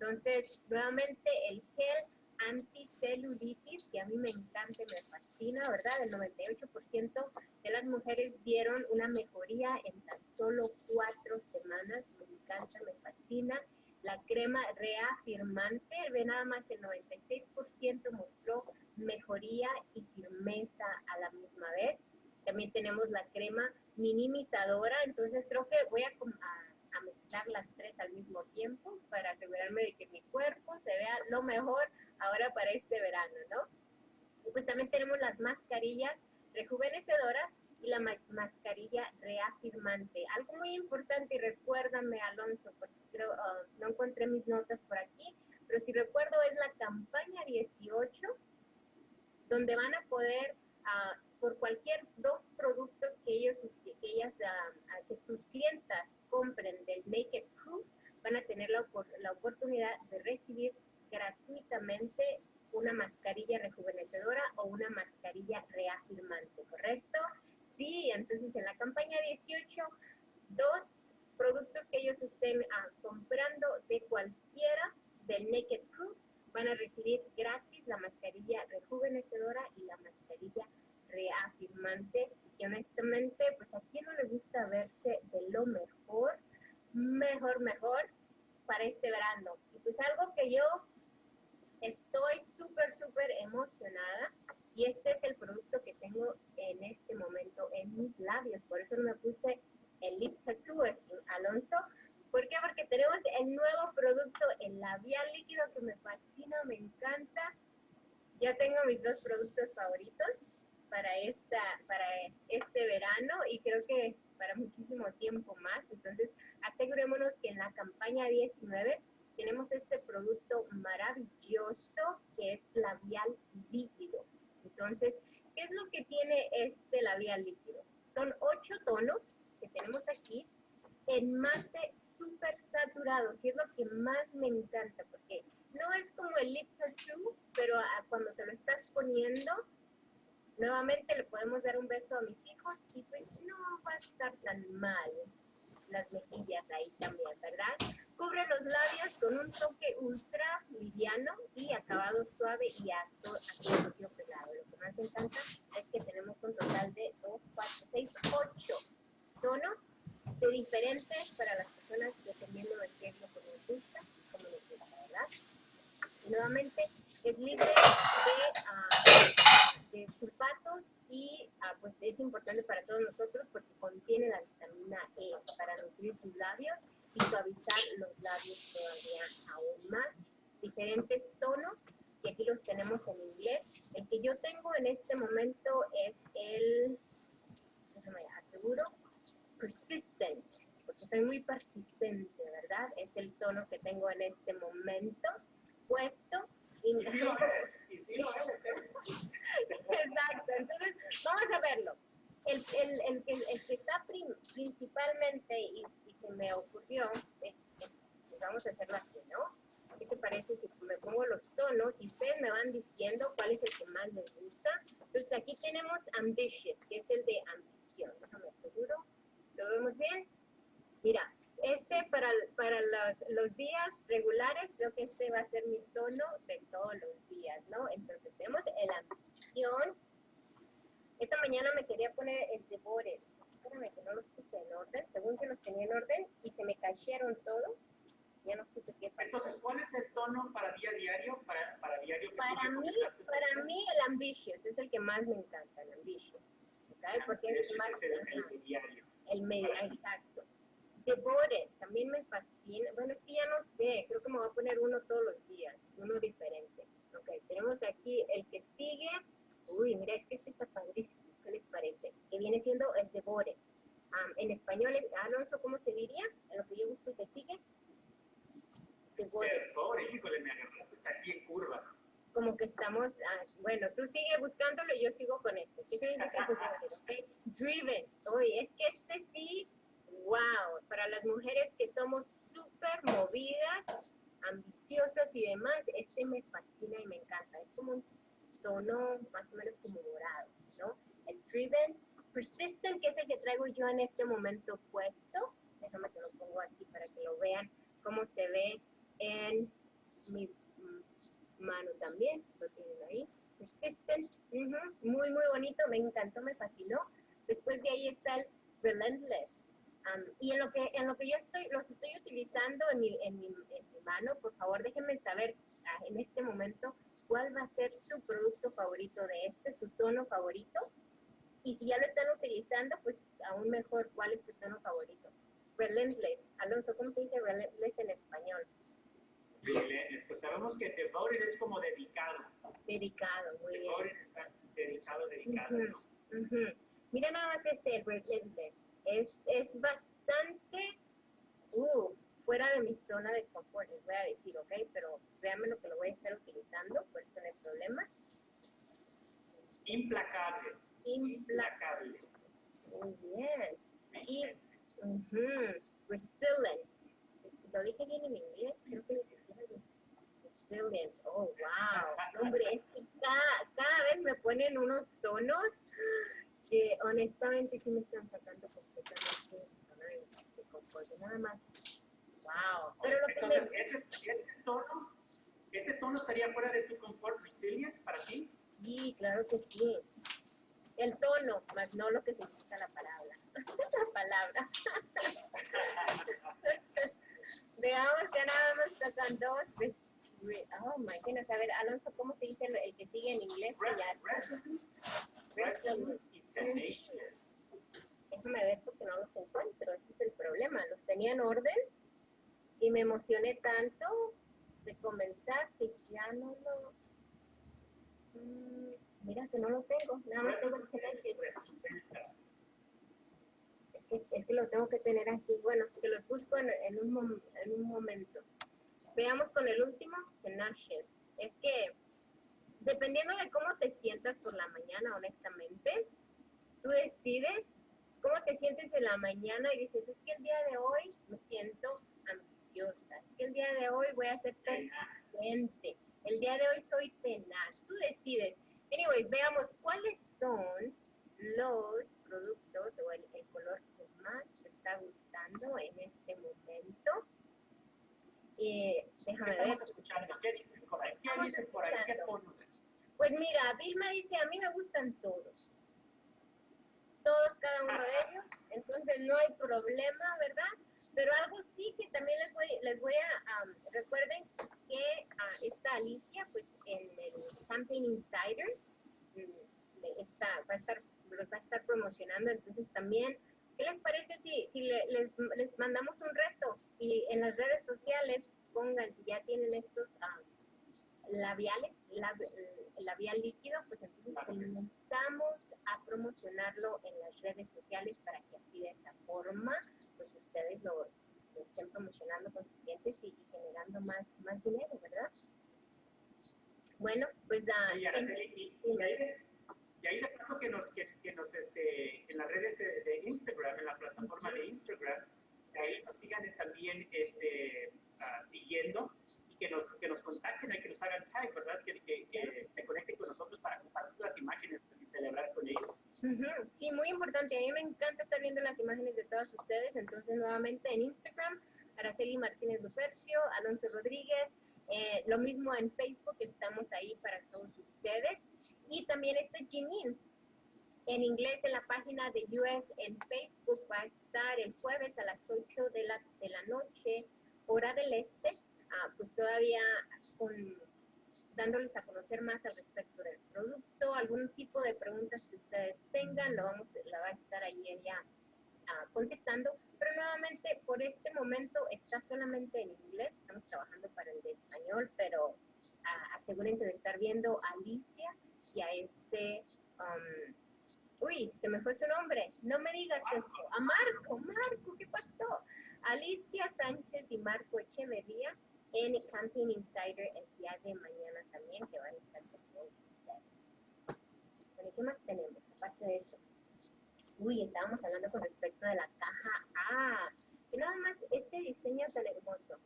Entonces, nuevamente el gel anticelulitis, que a mí me encanta y me fascina, ¿verdad? El 98% de las mujeres vieron una mejoría en tan solo cuatro semanas. Me encanta, me fascina. La crema reafirmante, ve nada más el 96% mostró mejoría y firmeza a la misma vez. También tenemos la crema minimizadora, entonces creo que voy a, a, las tres al mismo tiempo para asegurarme de que mi cuerpo se vea lo mejor ahora para este verano, ¿no? Y pues también tenemos las mascarillas rejuvenecedoras y la mascarilla reafirmante. Algo muy importante, y recuérdame, Alonso, porque creo, ah, no encontré mis notas por aquí, pero si recuerdo es la campaña 18, donde van a poder, uh, por cualquier dos productos que ellos aquellas que tus clientas compren del Naked Proof, van a tener la, la oportunidad de recibir gratuitamente una mascarilla rejuvenecedora o una mascarilla reafirmante, ¿correcto? Sí, entonces en la campaña 18, dos productos que ellos estén ah, comprando de cualquiera del Naked Proof van a recibir gratis la mascarilla rejuvenecedora y la mascarilla reafirmante. Y honestamente, pues a quien no le gusta verse de lo mejor, mejor, mejor para este verano. Y pues algo que yo estoy súper, súper emocionada y este es el producto que tengo en este momento en mis labios. Por eso me puse el lip tattoo, Alonso. ¿Por qué? Porque tenemos el nuevo producto, el labial líquido que me fascina, me encanta. Ya tengo mis dos productos favoritos para, esta, para este verano y creo que para muchísimo tiempo más. Entonces, asegurémonos que en la campaña 19 tenemos este producto maravilloso que es labial líquido. Entonces, ¿qué es lo que tiene este labial líquido? Son ocho tonos que tenemos aquí en mate súper saturado, y es lo que más me encanta, porque no es como el lip tattoo, pero cuando te lo estás poniendo, nuevamente le podemos dar un beso a mis hijos y pues no va a estar tan mal las mejillas ahí también, ¿verdad? Cubre los labios con un toque ultra liviano y acabado suave y acto pelado. Lo que más me encanta es que tenemos un total de 2, 4, 6, 8 tonos de diferentes para las personas dependiendo del qué es lo que les gusta, como les gusta, ¿verdad? Nuevamente es libre de, uh, de sulfatos y uh, pues es importante para todos nosotros porque contiene la vitamina E para nutrir tus labios y suavizar los labios todavía aún más. Diferentes tonos, y aquí los tenemos en inglés. El que yo tengo en este momento es el, déjame aseguro, persistent, porque soy muy persistente, ¿verdad? Es el tono que tengo en este momento puesto. Y, ¿eh? Exacto, entonces vamos a verlo. El, el, el, el que está principalmente, y, se me ocurrió, pues vamos a hacerlo así, ¿no? ¿Qué te parece si me pongo los tonos y ustedes me van diciendo cuál es el que más les gusta? Entonces aquí tenemos Ambitious, que es el de ambición. Déjame aseguro. ¿Lo vemos bien? Mira, este para, para los, los, días regulares, creo que este va a ser mi tono de todos los días, ¿no? Entonces tenemos el ambición. Esta mañana me quería poner el devore. Espérame que no los puse en orden, según que los tenía en orden y se me cayeron todos. Ya no supe qué pasó. Entonces, ¿cuál es el tono para día diario? Para, para diario para mí, para mí el ambitious es el que más me encanta, el ambitious. ¿okay? Porque es el más... Es el, el diario el medio, exacto. Devore, también me fascina. Bueno, es que ya no sé, creo que me voy a poner uno todos los días, uno diferente. Ok, tenemos aquí el que sigue. Uy, mira, es que este está padrísimo. ¿Qué les parece? Que viene siendo el Devore. en español, Alonso, ¿cómo se diría? En lo que yo busco que sigue. Devore. Devore, híjole, me agarraste aquí en curva como que estamos, ah, bueno, tú sigue buscándolo y yo sigo con este. ¿Qué significa okay? Driven. Oye, es que este sí, wow, para las mujeres que somos súper movidas, ambiciosas y demás, este me fascina y me encanta. Es como un tono más o menos como dorado, ¿no? El Driven, Persistent, que es el que traigo yo en este momento puesto. Déjame que lo pongo aquí para que lo vean cómo se ve en mi mano también, lo tienen ahí. Persistent, muy, muy bonito, me encantó, me fascinó. Después de ahí está el Relentless. Y en lo que en lo que yo estoy, los estoy utilizando en mi, en mi, en mi mano, por favor déjenme saber ah, en este momento cuál va a ser su producto favorito de este, su tono favorito. Y si ya lo están utilizando, pues aún mejor, ¿cuál es su tono favorito? Relentless. Alonso, ¿cómo se dice relentless en español? Pues sabemos que devoted es como dedicado. Dedicado, muy bien. Devoted está dedicado, dedicado, ¿no? Mira nada más este, Relentless. Es, es bastante uh, fuera de mi zona de confort, les voy a decir, ¿ok? Pero véanme lo que lo voy a estar utilizando, por eso no hay problema. Implacable. Implacable. Muy bien. y uh resilient. Lo dije bien en inglés, creo que resilient. Oh, wow. Hombre, es que cada, cada vez me ponen unos tonos honestamente sí me están sacando completamente de zona de, confort. Nada más. Wow. Pero lo Entonces, que ese, ese, tono, ¿ese tono estaría fuera de tu confort resilient para ti? Sí, claro que sí. El tono, más no lo que significa la palabra. la palabra. Veamos que nada más sacan dos. Pues, oh my goodness. A ver, Alonso, ¿cómo se dice el, que sigue en inglés? Déjame ver porque no los encuentro. Ese es el problema. Los tenía en orden y me emocioné tanto de comenzar que ya no lo. Mm, mira que no lo tengo. Nada más tengo el es que, es que lo tengo que tener aquí. Bueno, que los busco en, en, un, en un momento. Veamos con el último, tenacious. Es que dependiendo de cómo te sientas por la mañana, honestamente, tú decides cómo te sientes en la mañana y dices, es que el día de hoy me siento ambiciosa, es que el día de hoy voy a ser persistente, el día de hoy soy tenaz, tú decides. Anyways, veamos cuáles son los productos o el, color que más te está gustando en este momento. Eh, déjame Estamos ver. escuchando, ¿qué dicen por ahí? ¿Qué dicen por ahí? ¿Qué Pues mira, Vilma dice, a mí me gustan todos. Todos, cada uno de ellos. Entonces no hay problema, ¿verdad? Pero algo sí que también les voy, les voy a, recuerden que uh, esta Alicia, pues en el Campaign Insider, mm, está, va a estar, los va a estar promocionando, entonces también, ¿qué les parece si, si les, les mandamos un reto y en las redes sociales pongan si ya tienen estos uh, labiales, el labial líquido, pues entonces comenzamos a promocionarlo en las redes sociales para que así de esa forma pues ustedes lo estén promocionando con sus clientes y, generando más, más dinero, ¿verdad? Bueno, pues uh, y, y, y, ahí de, y, ahí de, paso que nos, que, que, nos este, en las redes de Instagram, en la plataforma de Instagram, ahí nos sigan también este, uh, siguiendo que nos, que nos contacten que nos hagan tag, ¿verdad? Que, se conecten con nosotros para compartir las imágenes y celebrar con ellos. Sí, muy importante. A mí me encanta estar viendo las imágenes de todos ustedes. Entonces, nuevamente en Instagram, Araceli Martínez Lupercio, Alonso Rodríguez. Eh, lo mismo en Facebook, estamos ahí para todos ustedes. Y también este Janine. En inglés, en la página de US en Facebook, va a estar el jueves a las 8 de la, de la noche, hora del este. Ah, pues todavía con dándoles a conocer más al respecto del producto, algún tipo de preguntas que ustedes tengan, lo vamos, la va a estar ahí ella uh, contestando, pero nuevamente por este momento está solamente en inglés, estamos trabajando para el de español, pero uh, asegúrense de estar viendo a Alicia y a este, um, uy, se me fue su nombre, no me digas eso, a Marco, Marco, ¿qué pasó? Alicia Sánchez y Marco Echeverría en Camping Insider el día de mañana también, que van a estar con ustedes. Bueno, ¿qué más tenemos aparte de eso? Uy, estábamos hablando con respecto de la caja A. Que nada más este diseño tan hermoso.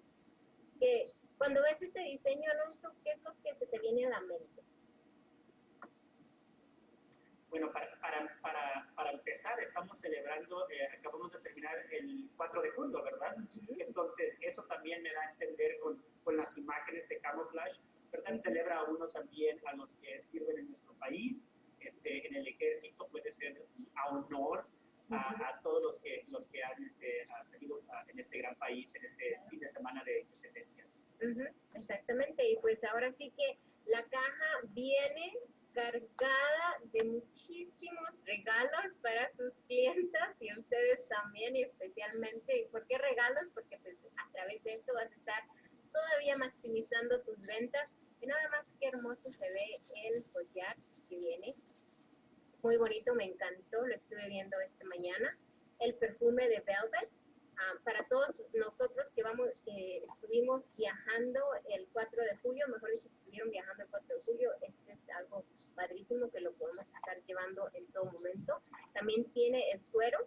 Que cuando ves este diseño, Alonso, ¿qué es lo que se te viene a la mente? Bueno, para, para, para, para empezar, estamos celebrando, eh, acabamos de terminar el 4 de julio, ¿verdad? Entonces, eso también me da a entender con, con las imágenes de camouflage, ¿verdad? Celebra uno también a los que sirven en nuestro país, este, en el ejército, puede ser a honor a, a, todos los que, los que han este, salido en este gran país, en este fin de semana de independencia. Exactamente, y pues ahora sí que la caja viene cargada de muchísimos regalos para sus clientas y ustedes también y especialmente. ¿Y por qué regalos? Porque pues, a través de esto vas a estar todavía maximizando tus ventas. Y nada más qué hermoso se ve el collar que viene. Muy bonito, me encantó, lo estuve viendo esta mañana. El perfume de Velvet. Ah, para todos nosotros que vamos, que estuvimos viajando el 4 de julio, mejor dicho, estuvieron viajando el 4 de julio, este es algo padrísimo que lo podemos estar llevando en todo momento. También tiene el suero.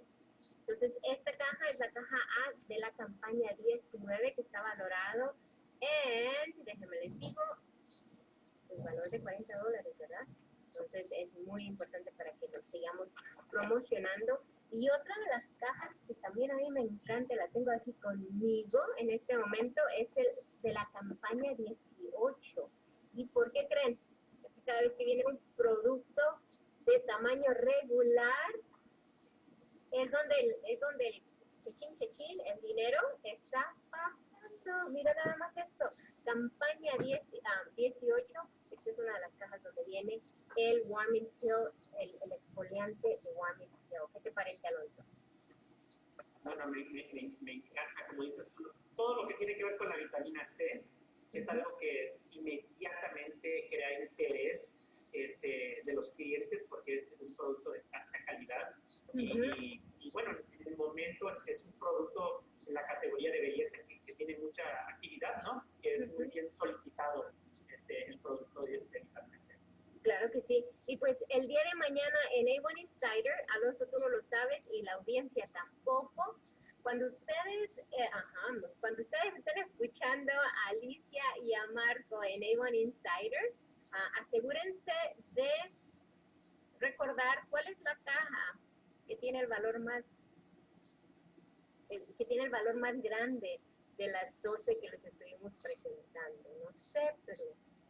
Entonces, esta caja es la caja A de la campaña 19 que está valorado en, déjenme les digo, un valor de 40 dólares, ¿verdad? Entonces es muy importante para que nos sigamos promocionando. Y otra de las cajas que también a mí me encanta, la tengo aquí conmigo en este momento, es el de la campaña 18. ¿Y por qué creen? Cada vez que viene un producto de tamaño regular, es donde el, es donde el chechín chechín, el dinero, está pasando. Mira nada más esto. Campaña 10, 18, ah, esta es una de las cajas donde viene el Warming Pill, el, el exfoliante de Warming Pill. ¿Qué te parece, Alonso? Bueno, me, me, me, encanta, como dices todo lo que tiene que ver con la vitamina C es algo que inmediatamente crea interés este, de los clientes porque es un producto de alta calidad. y, bueno, en el momento es, un producto en la categoría de belleza que, tiene mucha actividad, ¿no? Que es muy bien solicitado este, el producto de, de. Claro que sí. Y pues el día de mañana en A1 Insider, Alonso, tú no lo sabes y la audiencia tampoco, cuando ustedes, eh, ajá, cuando ustedes estén escuchando a Alicia y a Marco en A1 Insider, uh, asegúrense de recordar cuál es la caja que tiene el valor más que tiene el valor más grande de las 12 que les estuvimos presentando. No sé, pero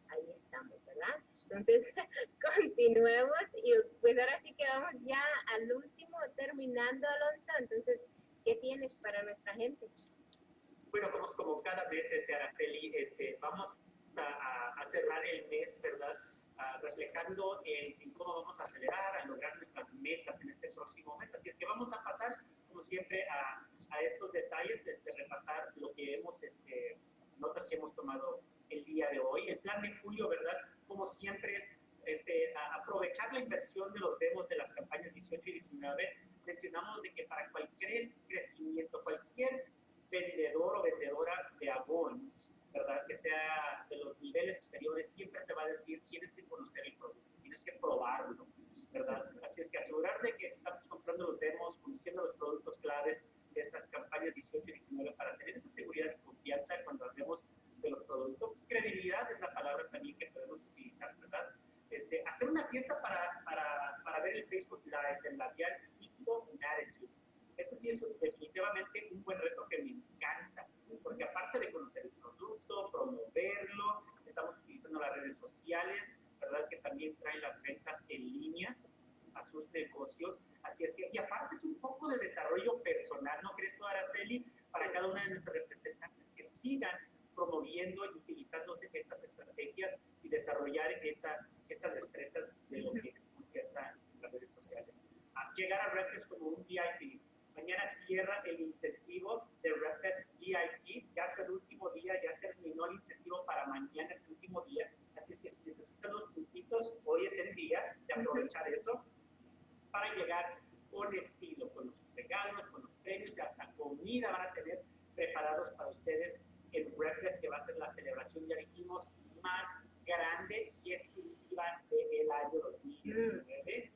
ahí estamos, ¿verdad? Entonces, continuemos y pues ahora sí que vamos ya al último terminando, Alonso. Entonces, ¿Qué tienes para nuestra gente? Bueno, como, como cada vez, este, Araceli, este, vamos a, a cerrar el mes, ¿verdad? reflejando en, cómo vamos a acelerar, a lograr nuestras metas en este próximo mes. Así es que vamos a pasar, como siempre, a, a estos detalles, este, repasar lo que hemos, este, notas que hemos tomado el día de hoy. El plan de julio, ¿verdad? Como siempre es este, aprovechar la inversión de los demos de las campañas 18 y 19 mencionamos de que para cualquier crecimiento, cualquier vendedor o vendedora de Avon, ¿verdad? Que sea de los niveles superiores, siempre te va a decir, tienes que conocer el producto, tienes que probarlo, ¿verdad? Así es que asegurar de que estamos comprando los demos, conociendo los productos claves de estas campañas 18 y 19 para tener esa seguridad y confianza cuando hablemos de los productos. Credibilidad es la palabra también que podemos utilizar, ¿verdad? Este, hacer una fiesta para, para, para ver el Facebook Live, el labial esto sí es definitivamente un buen reto que me encanta, porque aparte de conocer el producto, promoverlo, estamos utilizando las redes sociales, ¿verdad? Que también traen las ventas en línea a sus negocios. Así es que, y aparte es un poco de desarrollo personal, ¿no crees tú, Araceli? Para cada una de nuestros representantes que sigan promoviendo y utilizando estas estrategias y desarrollar esa, esas destrezas de lo que es confianza en las redes sociales llegar a Redfest como un VIP. Mañana cierra el incentivo de Redfest VIP, ya es el último día, ya terminó el incentivo para mañana, es el último día. Así es que si necesitan los puntitos, hoy es el día de aprovechar eso para llegar con estilo, con los regalos, con los premios y hasta comida van a tener preparados para ustedes el Redfest, que va a ser la celebración, ya dijimos, más grande y exclusiva del año 2019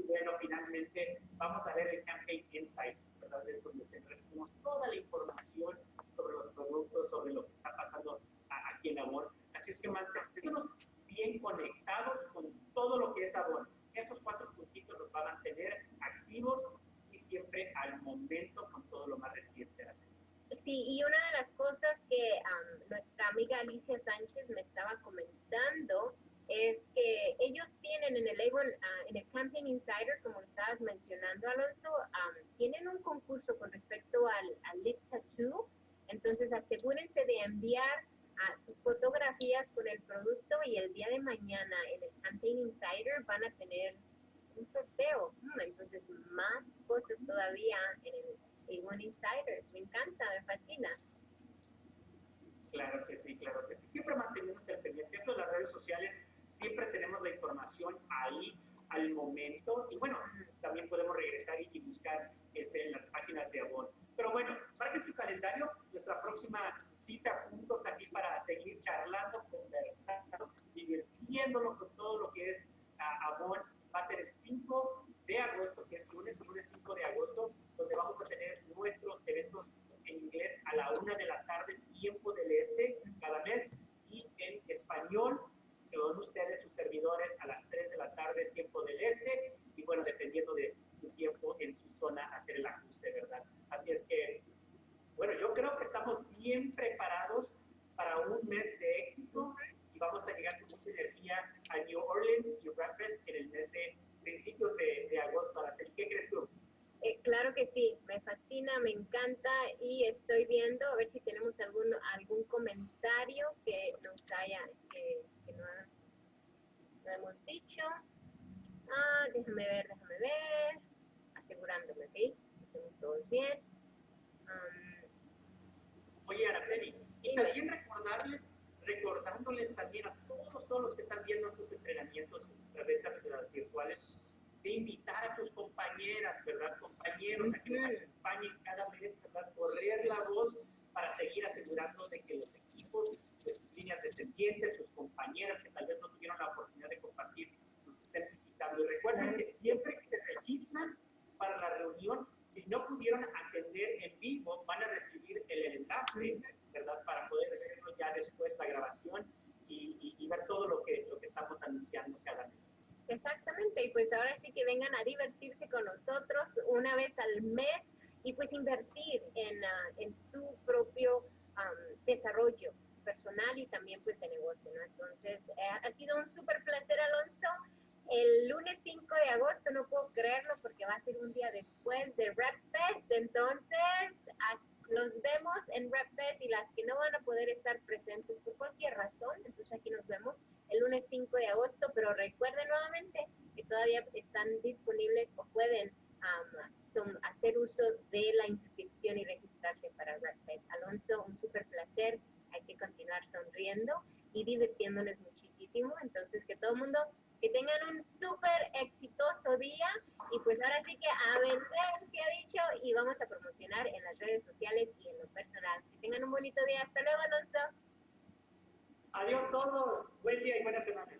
y bueno, finalmente vamos a ver el Campaign Insight, ¿verdad? De donde recibimos toda la información sobre los productos, sobre lo que está pasando aquí en Avon. Así es que mantenemos bien conectados con todo lo que es Avon. Estos cuatro puntitos los van a mantener activos y siempre al momento con todo lo más reciente. Sí, y una de las cosas que nuestra amiga Alicia Sánchez me estaba comentando es que ellos tienen en el Avon, ah, en el Campaign Insider, como estabas mencionando, Alonso, tienen un concurso con respecto al, al Lip Tattoo. Entonces, asegúrense de enviar a sus fotografías con el producto y el día de mañana en el Campaign Insider van a tener un sorteo. Mm, entonces, más cosas todavía en el A1 Insider. Me encanta, me fascina. Claro que sí, claro que sí. Siempre mantenemos el pendiente. Esto las redes sociales siempre tenemos la información ahí al momento y bueno, también podemos regresar y buscar este, en las páginas de Avon. Pero bueno, marquen su calendario, nuestra próxima cita juntos aquí para seguir charlando, conversando, divirtiéndolo con todo lo que es uh, Avon. Va a ser el 5 de agosto, que es lunes, lunes 5 de agosto, donde vamos a tener nuestros eventos en inglés a la una de la tarde, tiempo del este, cada mes, y en español con ustedes, su servidor seguidores a las 3 de la tarde, tiempo del este, y bueno, dependiendo de su tiempo en su zona, hacer el ajuste, ¿verdad? Así es que, bueno, yo creo que estamos bien preparados para un mes de éxito y vamos a llegar con mucha energía a New Orleans y Rapids en el mes de principios de, de agosto. ¿Qué crees tú? Eh, claro que sí, me fascina, me encanta y estoy viendo a ver si tenemos algún, algún comentario que nos haya, que, no, hemos dicho. Ah, déjame ver, déjame ver, asegurándome, ¿ok? Estamos todos bien. Oye, Araceli, y también recordarles, recordándoles también a todos, todos los que están viendo estos entrenamientos a través virtuales, de invitar a sus compañeras, ¿verdad? Compañeros a que nos acompañen cada mes, ¿verdad? Correr la voz para seguir asegurando de que los equipos, sus líneas descendientes, sus compañeras que tal vez no tuvieron la oportunidad de compartir, nos estén visitando. Y recuerden que siempre que se registran para la reunión, si no pudieron atender en vivo, van a recibir el enlace, ¿verdad? Para poder verlo ya después la grabación y, y ver todo lo que, lo que estamos anunciando cada mes. Exactamente, y pues ahora sí que vengan a divertirse con nosotros una vez al mes y pues invertir en, ah, en tu propio desarrollo personal y también pues de negocio, ¿no? Entonces, eh, ha sido un súper placer, Alonso. El lunes 5 de agosto, no puedo creerlo porque va a ser un día después de Rap Fest, entonces nos vemos en Rap Fest y las que no van a poder estar presentes por cualquier razón, entonces aquí nos vemos el lunes 5 de agosto, pero recuerden nuevamente que todavía están disponibles o pueden hacer uso de la inscripción y registrarse para RedFest. Alonso, un súper placer, hay que continuar sonriendo y divirtiéndonos muchísimo, entonces que todo mundo que tengan un súper exitoso día y pues ahora sí que a vender, que ha dicho, y vamos a promocionar en las redes sociales y en lo personal. Que tengan un bonito día. Hasta luego, Alonso. Adiós todos. Buen día y buena semana.